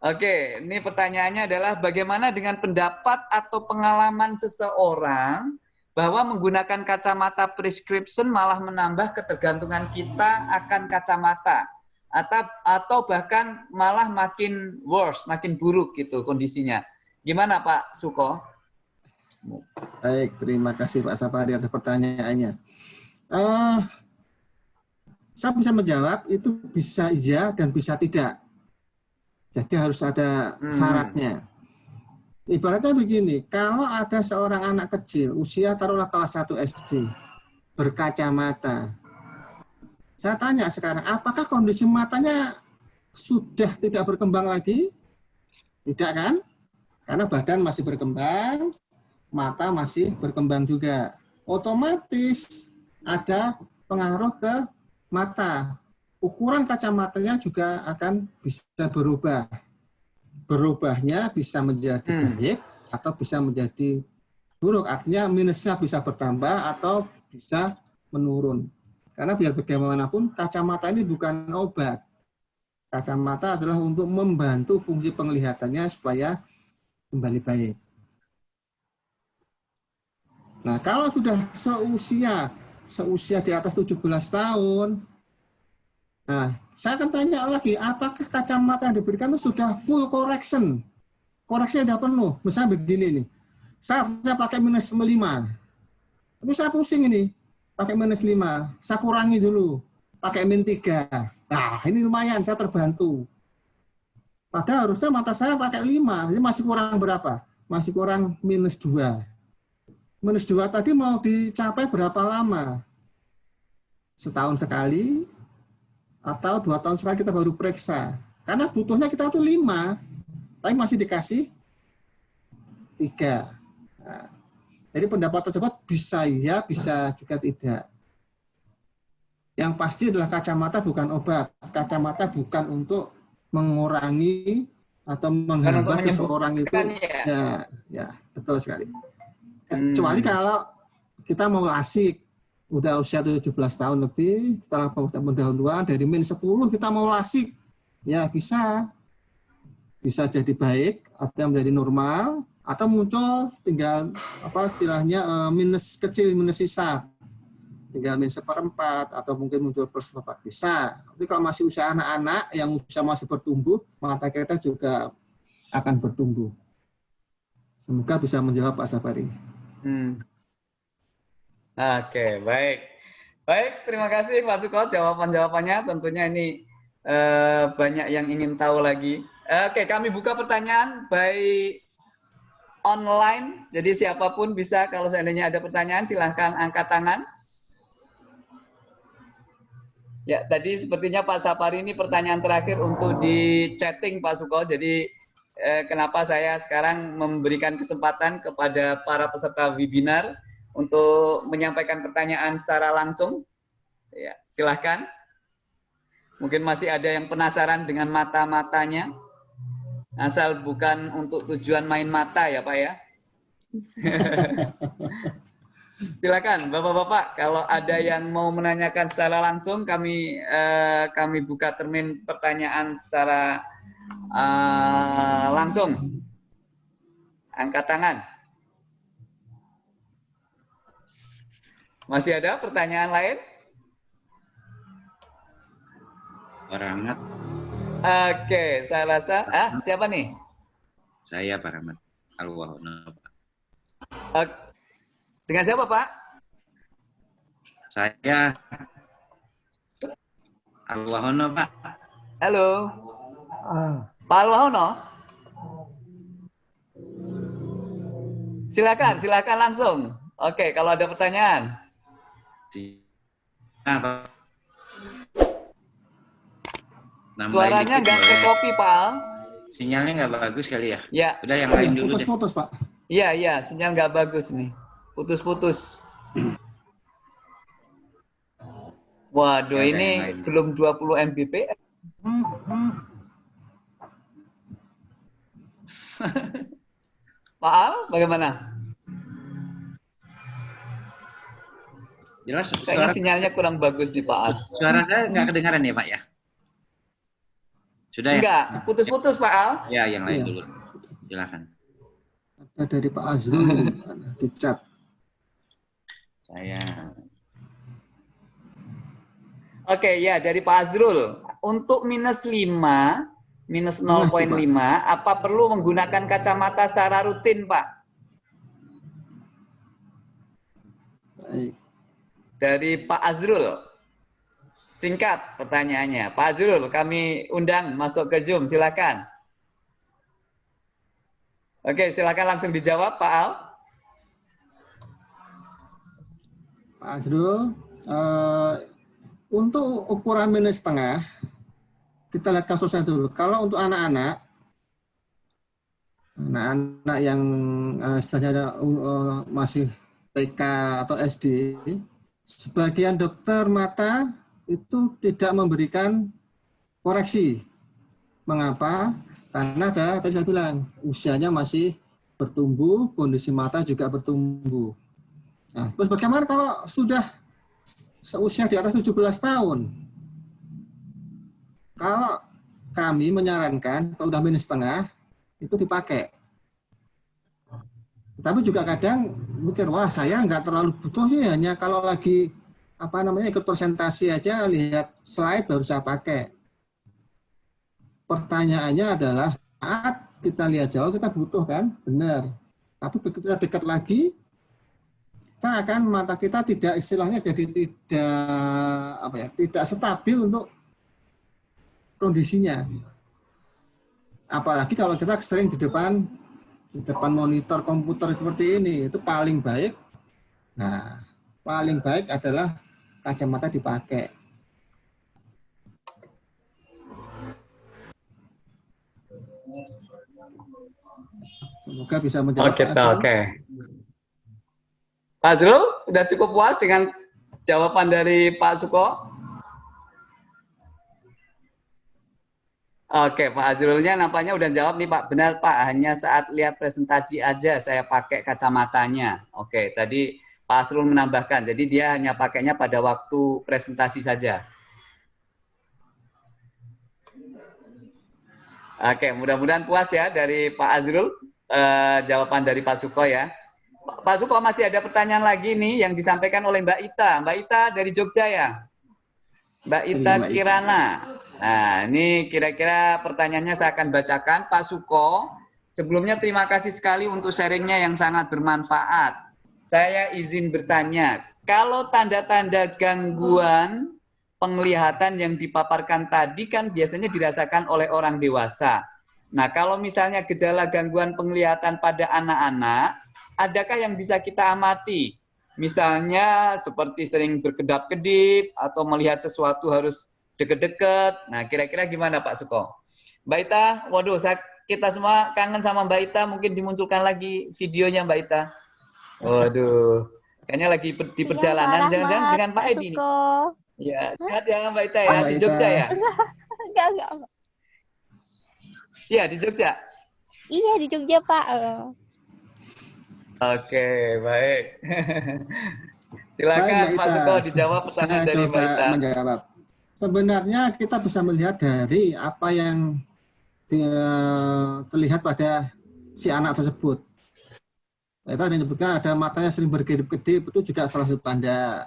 [SPEAKER 1] Oke, ini pertanyaannya adalah bagaimana dengan pendapat atau pengalaman seseorang bahwa menggunakan kacamata prescription malah menambah ketergantungan kita akan kacamata atau atau bahkan malah makin worse, makin buruk gitu kondisinya. Gimana Pak Suko?
[SPEAKER 2] Baik, terima kasih Pak Sapari atas pertanyaannya. Eh, saya bisa menjawab itu bisa iya dan bisa tidak. Jadi harus ada
[SPEAKER 1] Hmm.
[SPEAKER 2] syaratnya. Ibaratnya begini, kalau ada seorang anak kecil usia taruhlah kelas 1 SD berkacamata. Saya tanya sekarang, apakah kondisi matanya sudah tidak berkembang lagi? Tidak kan? Karena badan masih berkembang, mata masih berkembang juga. Otomatis ada pengaruh ke mata. Ukuran kacamatanya juga akan bisa berubah. Berubahnya bisa menjadi
[SPEAKER 1] Hmm.
[SPEAKER 2] baik atau bisa menjadi buruk. Artinya minusnya bisa bertambah atau bisa menurun. Karena biar bagaimanapun kacamata ini bukan obat. Kacamata adalah untuk membantu fungsi penglihatannya supaya kembali baik. Nah, kalau sudah seusia seusia di atas 17 tahun, nah, saya akan tanya lagi, apakah kacamata yang diberikan itu sudah full correction? Koreksinya sudah penuh. Misalnya begini nih, saya harusnya pakai minus 5. Tapi saya pusing ini, pakai minus 5. Saya kurangi dulu, pakai min 3. Nah, ini lumayan, saya terbantu. Padahal harusnya mata saya pakai 5, Ini masih kurang berapa? Masih kurang minus 2. Minus 2 tadi mau dicapai berapa lama? Setahun sekali, atau dua tahun sekali kita baru periksa. Karena butuhnya kita tuh 5, tapi masih dikasih 3 jadi pendapat tersebut bisa ya, bisa juga tidak. Yang pasti adalah kacamata bukan obat. Kacamata bukan untuk mengurangi atau menghambat seseorang itu.
[SPEAKER 1] ya.
[SPEAKER 2] Ya, ya, betul sekali.
[SPEAKER 1] Hmm.
[SPEAKER 2] Kecuali kalau kita mau lasik, udah usia 17 tahun lebih, setelah pendahuluan dari min 10 kita mau lasik, ya bisa. Bisa jadi baik atau menjadi normal atau muncul tinggal apa istilahnya eh, minus kecil minus sisa tinggal minus seperempat atau mungkin muncul plus seperempat bisa tapi kalau masih usia anak-anak yang usia masih bertumbuh mata kita juga akan bertumbuh semoga bisa menjawab Pak Sapari
[SPEAKER 1] Hmm. Oke, baik. Baik, terima kasih Pak Suko jawaban-jawabannya. Tentunya ini eh, banyak yang ingin tahu lagi. Oke, kami buka pertanyaan by online. Jadi siapa pun bisa kalau seandainya ada pertanyaan silahkan angkat tangan. Ya, tadi sepertinya Pak Sapari ini pertanyaan terakhir untuk di chatting Pak Suko. Jadi eh, kenapa saya sekarang memberikan kesempatan kepada para peserta webinar untuk menyampaikan pertanyaan secara langsung. Ya, silahkan. Mungkin masih ada yang penasaran dengan mata-matanya. Asal bukan untuk tujuan main mata ya Pak ya. Silakan Bapak-bapak kalau ada yang mau menanyakan secara langsung kami eh, kami buka termin pertanyaan secara eh, langsung. Angkat tangan. Masih ada pertanyaan lain?
[SPEAKER 9] Rahmat,
[SPEAKER 1] Oke, saya rasa ah siapa nih?
[SPEAKER 9] saya Pak Rahmat. Pak.
[SPEAKER 1] Dengan siapa Pak?
[SPEAKER 9] Saya Alwahono, Pak.
[SPEAKER 1] Halo. Pak Alwahono. Silakan, silakan langsung. Oke, kalau ada pertanyaan.
[SPEAKER 9] Nah, Pak. Nambahin
[SPEAKER 1] Suaranya nggak ke kopi, Pak Al.
[SPEAKER 9] Sinyalnya nggak bagus kali ya?
[SPEAKER 1] Ya,
[SPEAKER 9] Udah yang lain dulu deh.
[SPEAKER 2] Putus-putus, Pak.
[SPEAKER 1] iya, iya, sinyal nggak bagus nih. Putus-putus. Waduh,
[SPEAKER 9] Ya,
[SPEAKER 1] ini belum 20 Mbps. Pak Al, bagaimana?
[SPEAKER 9] Jelas
[SPEAKER 1] Kayaknya
[SPEAKER 9] suara,
[SPEAKER 1] sinyalnya kurang bagus di Pak Al.
[SPEAKER 9] suara saya nggak kedengaran ya, Pak ya? Sudah ya?
[SPEAKER 1] Enggak, putus-putus Pak Al.
[SPEAKER 9] Ya, yang lain
[SPEAKER 2] Iya.
[SPEAKER 9] dulu. Silakan.
[SPEAKER 2] Ada dari Pak Azrul di chat.
[SPEAKER 9] Saya
[SPEAKER 1] Oke, ya dari Pak Azrul. Untuk minus 5, minus 0.5, apa perlu menggunakan kacamata secara rutin, Pak?
[SPEAKER 2] Baik.
[SPEAKER 1] Dari Pak Azrul. Singkat pertanyaannya. Pak Azrul, kami undang masuk ke Zoom, silakan. Oke, silakan langsung dijawab, Pak Al.
[SPEAKER 2] Pak Azrul, eh, untuk ukuran minus setengah, kita lihat kasusnya dulu. Kalau untuk anak-anak, anak-anak yang eh, istilahnya eh, masih TK atau SD, sebagian dokter mata itu tidak memberikan koreksi. Mengapa? Karena ada tadi saya bilang usianya masih bertumbuh, kondisi mata juga bertumbuh. Nah, terus bagaimana kalau sudah seusia di atas 17 tahun? Kalau kami menyarankan kalau udah minus setengah itu dipakai. Tapi juga kadang mikir wah saya nggak terlalu butuh sih hanya kalau lagi apa namanya ikut presentasi aja lihat slide baru saya pakai. Pertanyaannya adalah saat kita lihat jauh kita butuh kan, benar. Tapi begitu kita dekat lagi kita akan mata kita tidak istilahnya jadi tidak apa ya tidak stabil untuk kondisinya apalagi kalau kita sering di depan di depan monitor komputer seperti ini itu paling baik nah paling baik adalah kacamata dipakai semoga bisa menjawab
[SPEAKER 1] Oke,
[SPEAKER 2] Azrul.
[SPEAKER 1] oke. Pak Azrul, udah cukup puas dengan jawaban dari Pak Suko? Oke, Pak Azrulnya nampaknya udah jawab nih Pak. Benar Pak, hanya saat lihat presentasi aja saya pakai kacamatanya. Oke, tadi Pak Azrul menambahkan, jadi dia hanya pakainya pada waktu presentasi saja. Oke, mudah-mudahan puas ya dari Pak Azrul eh, jawaban dari Pak Suko ya. Pak- Suko masih ada pertanyaan lagi nih yang disampaikan oleh Mbak Ita. Mbak Ita dari Jogja ya. Mbak Ita
[SPEAKER 2] Iya, Mbak Ita.
[SPEAKER 1] Kirana. Nah, ini kira-kira pertanyaannya saya akan bacakan. Pak Suko, sebelumnya terima kasih sekali untuk sharingnya yang sangat bermanfaat. Saya izin bertanya, kalau tanda-tanda gangguan penglihatan yang dipaparkan tadi kan biasanya dirasakan oleh orang dewasa. Nah, kalau misalnya gejala gangguan penglihatan pada anak-anak, adakah yang bisa kita amati? Misalnya seperti sering berkedap-kedip atau melihat sesuatu harus deket-deket. Nah, kira-kira gimana Pak Suko? Mbak Ita, waduh, kita semua kangen sama Mbak Ita, mungkin dimunculkan lagi videonya Mbak Ita. Waduh, kayaknya lagi per- di perjalanan, jangan-jangan dengan Pak Edi nih. Ya, sehat ya Mbak Ita ya,
[SPEAKER 2] Mbak
[SPEAKER 1] di
[SPEAKER 2] Ita.
[SPEAKER 1] Jogja ya?
[SPEAKER 11] Enggak, enggak. enggak.
[SPEAKER 1] Iya, di Jogja.
[SPEAKER 11] Iya di Jogja Pak. Eh,
[SPEAKER 1] Oke, baik. Silakan Pak
[SPEAKER 2] Ita.
[SPEAKER 1] Suko dijawab pertanyaan
[SPEAKER 2] Saya
[SPEAKER 1] dari Mbak Ita.
[SPEAKER 2] menjawab. Sebenarnya kita bisa melihat dari apa yang di- terlihat pada si anak tersebut. Kita ada yang menyebutkan ada matanya sering berkedip-kedip, itu juga salah satu tanda.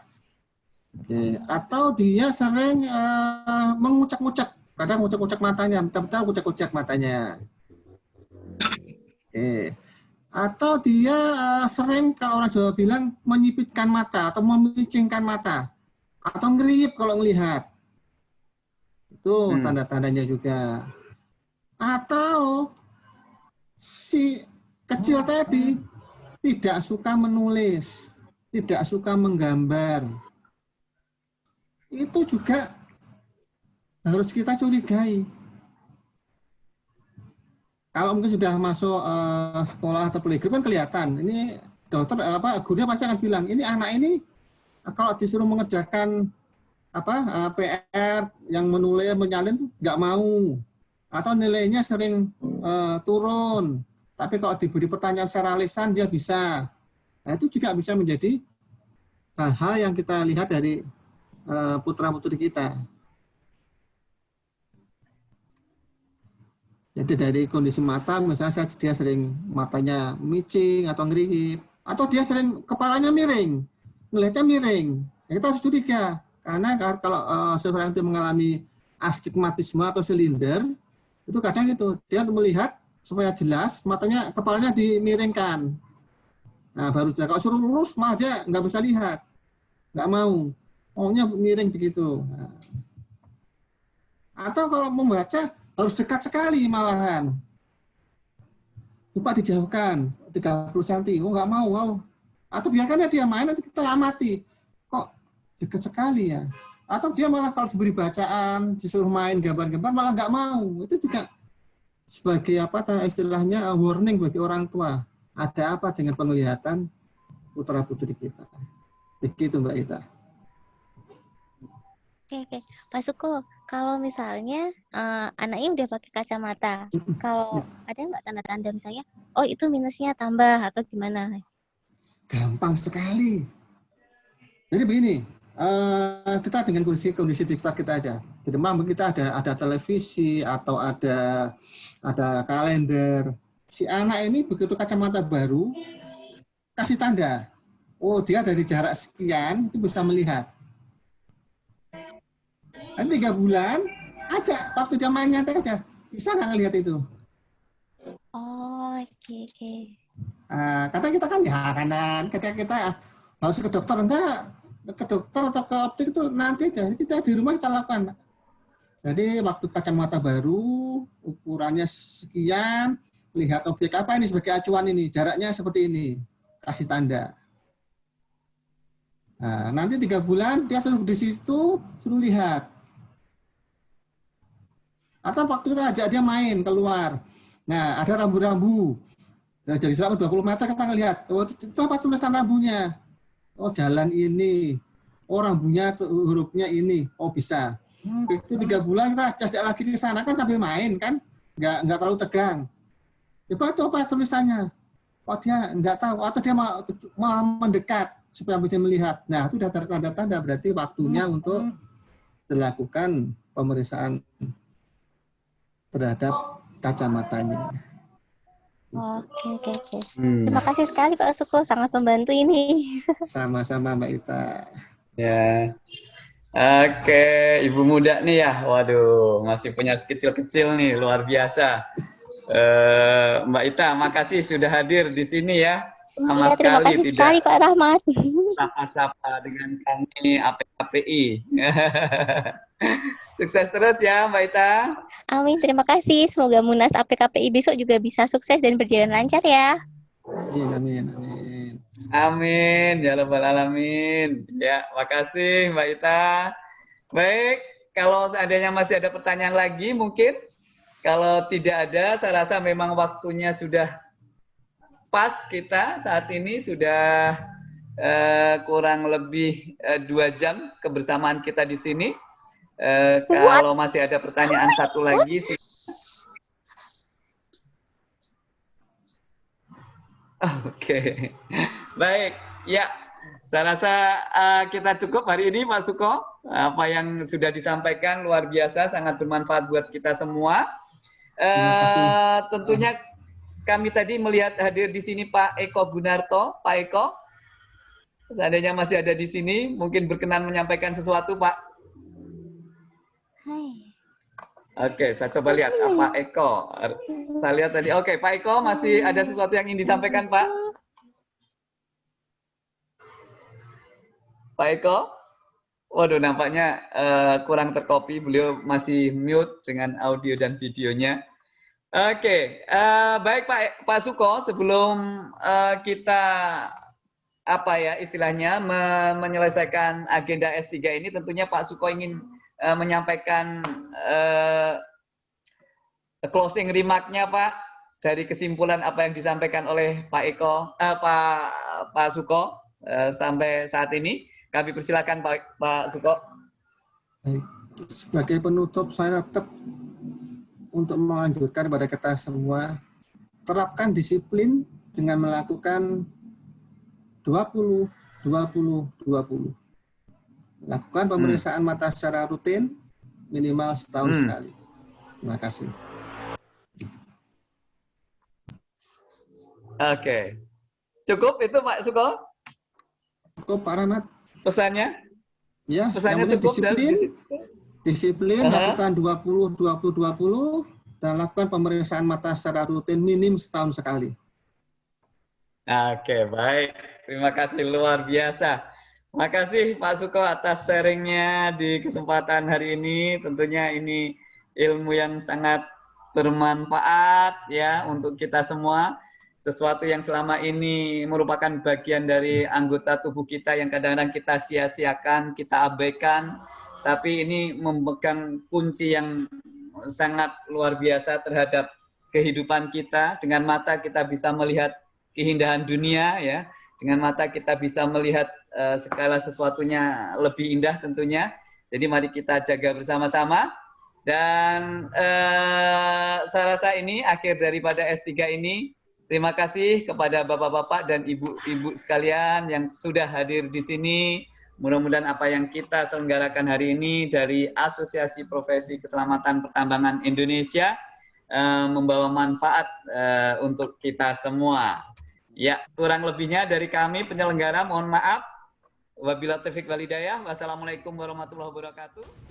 [SPEAKER 2] Oke. Atau dia sering eh, mengucak-ucak, kadang mengucak-ucak matanya, betul-betul ucak-ucak matanya. Oke. Atau dia eh, sering kalau orang Jawa bilang menyipitkan mata atau memicingkan mata atau ngerip kalau melihat. Itu
[SPEAKER 1] Hmm.
[SPEAKER 2] tanda-tandanya juga. Atau si kecil tadi tidak suka menulis, tidak suka menggambar. Itu juga harus kita curigai. Kalau mungkin sudah masuk eh, sekolah atau playgroup kan kelihatan. Ini dokter eh, apa gurunya pasti akan bilang ini anak ini eh, kalau disuruh mengerjakan apa eh, PR yang menulis menyalin nggak mau atau nilainya sering eh, turun. Tapi kalau diberi pertanyaan secara lisan dia bisa. Nah, itu juga bisa menjadi hal-hal yang kita lihat dari putra putri kita. Jadi dari kondisi mata, misalnya saya dia sering matanya micing atau ngerihip, atau dia sering kepalanya miring, melihatnya miring. Ya, kita harus curiga, karena kalau uh, seseorang itu mengalami astigmatisme atau silinder, itu kadang itu dia melihat supaya jelas matanya kepalanya dimiringkan. Nah baru dia kalau suruh lurus malah dia nggak bisa lihat, nggak mau, maunya miring begitu. Nah. Atau kalau membaca harus dekat sekali malahan. Lupa dijauhkan 30 cm. Oh nggak mau, oh. Atau biarkan dia main nanti kita amati. Kok dekat sekali ya? Atau dia malah kalau diberi bacaan, disuruh main gambar-gambar malah nggak mau. Itu juga sebagai apa istilahnya warning bagi orang tua. Ada apa dengan penglihatan putra putri kita? Begitu Mbak Ita.
[SPEAKER 11] Oke, oke. Pak Suko, kalau misalnya uh, anaknya udah pakai kacamata, kalau ada nggak tanda-tanda misalnya, oh itu minusnya tambah atau gimana?
[SPEAKER 2] Gampang sekali. Jadi begini, uh, kita dengan kondisi kondisi di sekitar kita aja. Di rumah kita ada ada televisi atau ada ada kalender. Si anak ini begitu kacamata baru kasih tanda. Oh dia dari jarak sekian itu bisa melihat. Dan tiga bulan aja waktu dia main nyantai aja bisa nggak ngelihat itu.
[SPEAKER 11] Oh oke okay, oke. Okay.
[SPEAKER 2] Nah, karena kita kan ya kanan ketika kita harus ke dokter enggak ke dokter atau ke optik itu nanti aja kita di rumah kita lakukan. Jadi waktu kacamata baru ukurannya sekian lihat objek apa ini sebagai acuan ini jaraknya seperti ini kasih tanda. Nah, nanti tiga bulan dia suruh di situ suruh lihat atau waktu kita ajak dia main keluar. Nah, ada rambu-rambu. Nah, jadi selama 20 meter kita ngelihat, oh, itu apa tulisan rambunya? Oh, jalan ini. Oh, rambunya hurufnya ini. Oh, bisa. Hmm. Itu tiga bulan kita ajak lagi ke sana kan sambil main kan, nggak nggak terlalu tegang. Coba itu apa tulisannya? Oh dia nggak tahu atau dia mau, mau mendekat supaya bisa melihat. Nah itu sudah tanda-tanda berarti waktunya hmm. untuk dilakukan pemeriksaan terhadap kacamatanya.
[SPEAKER 11] Oke, oke, oke. Hmm. Terima kasih sekali Pak Suko, sangat membantu ini.
[SPEAKER 2] Sama-sama Mbak Ita.
[SPEAKER 1] Ya. Oke, Ibu muda nih ya. Waduh, masih punya kecil-kecil nih, luar biasa. Uh, Mbak Ita, makasih sudah hadir di sini ya.
[SPEAKER 11] Sama ya, terima sekali kasih tidak sekali Pak Rahmat.
[SPEAKER 1] Sapa-sapa dengan kami APKPI. Sukses terus ya Mbak Ita.
[SPEAKER 11] Amin, terima kasih. Semoga Munas APKPI besok juga bisa sukses dan berjalan lancar ya.
[SPEAKER 2] Amin, amin, amin.
[SPEAKER 1] Amin, ya Rabbal Alamin. Ya, makasih Mbak Ita. Baik, kalau seandainya masih ada pertanyaan lagi mungkin. Kalau tidak ada, saya rasa memang waktunya sudah pas kita saat ini sudah uh, kurang lebih uh, dua jam kebersamaan kita di sini. Uh, kalau masih ada pertanyaan satu lagi sih. Oke, okay. baik. Ya, saya rasa uh, kita cukup hari ini, Mas Suko. Apa yang sudah disampaikan luar biasa, sangat bermanfaat buat kita semua. Uh, tentunya kami tadi melihat hadir di sini Pak Eko Bunarto. Pak Eko, seandainya masih ada di sini, mungkin berkenan menyampaikan sesuatu, Pak. Oke, saya coba lihat Pak Eko. Saya lihat tadi. Oke, Pak Eko masih ada sesuatu yang ingin disampaikan, Pak? Pak Eko? Waduh, nampaknya uh, kurang terkopi. Beliau masih mute dengan audio dan videonya. Oke, okay. uh, baik Pak Pak Suko. Sebelum uh, kita apa ya istilahnya me menyelesaikan agenda S3 ini, tentunya Pak Suko ingin uh, menyampaikan uh, closing remark-nya Pak dari kesimpulan apa yang disampaikan oleh Pak Eko, uh, Pak Pak Suko uh, sampai saat ini. Kami persilakan Pak, Pak Suko.
[SPEAKER 2] Sebagai penutup, saya tetap untuk menganjurkan kepada kita semua, terapkan disiplin dengan melakukan 20, 20, 20. Lakukan hmm. pemeriksaan hmm. mata secara rutin, minimal setahun hmm. sekali. Terima kasih.
[SPEAKER 1] Oke. Cukup itu Pak Suko?
[SPEAKER 2] Cukup Pak Rahmat
[SPEAKER 1] pesannya?
[SPEAKER 2] Ya,
[SPEAKER 1] pesannya
[SPEAKER 2] yang cukup disiplin, disiplin, uh -huh. lakukan 20, 20, 20, dan lakukan pemeriksaan mata secara rutin minim setahun sekali.
[SPEAKER 1] Oke, baik. Terima kasih luar biasa. Terima kasih Pak Suko atas sharingnya di kesempatan hari ini. Tentunya ini ilmu yang sangat bermanfaat ya untuk kita semua sesuatu yang selama ini merupakan bagian dari anggota tubuh kita yang kadang-kadang kita sia-siakan, kita abaikan, tapi ini memegang kunci yang sangat luar biasa terhadap kehidupan kita. Dengan mata kita bisa melihat keindahan dunia, ya. Dengan mata kita bisa melihat uh, segala sesuatunya lebih indah tentunya. Jadi mari kita jaga bersama-sama. Dan uh, saya rasa ini akhir daripada S3 ini Terima kasih kepada bapak-bapak dan ibu-ibu sekalian yang sudah hadir di sini. Mudah-mudahan apa yang kita selenggarakan hari ini dari Asosiasi Profesi Keselamatan Pertambangan Indonesia uh, membawa manfaat uh, untuk kita semua. Ya, kurang lebihnya dari kami penyelenggara mohon maaf. Wabillahi taufiq walhidayah. Wassalamualaikum warahmatullahi wabarakatuh.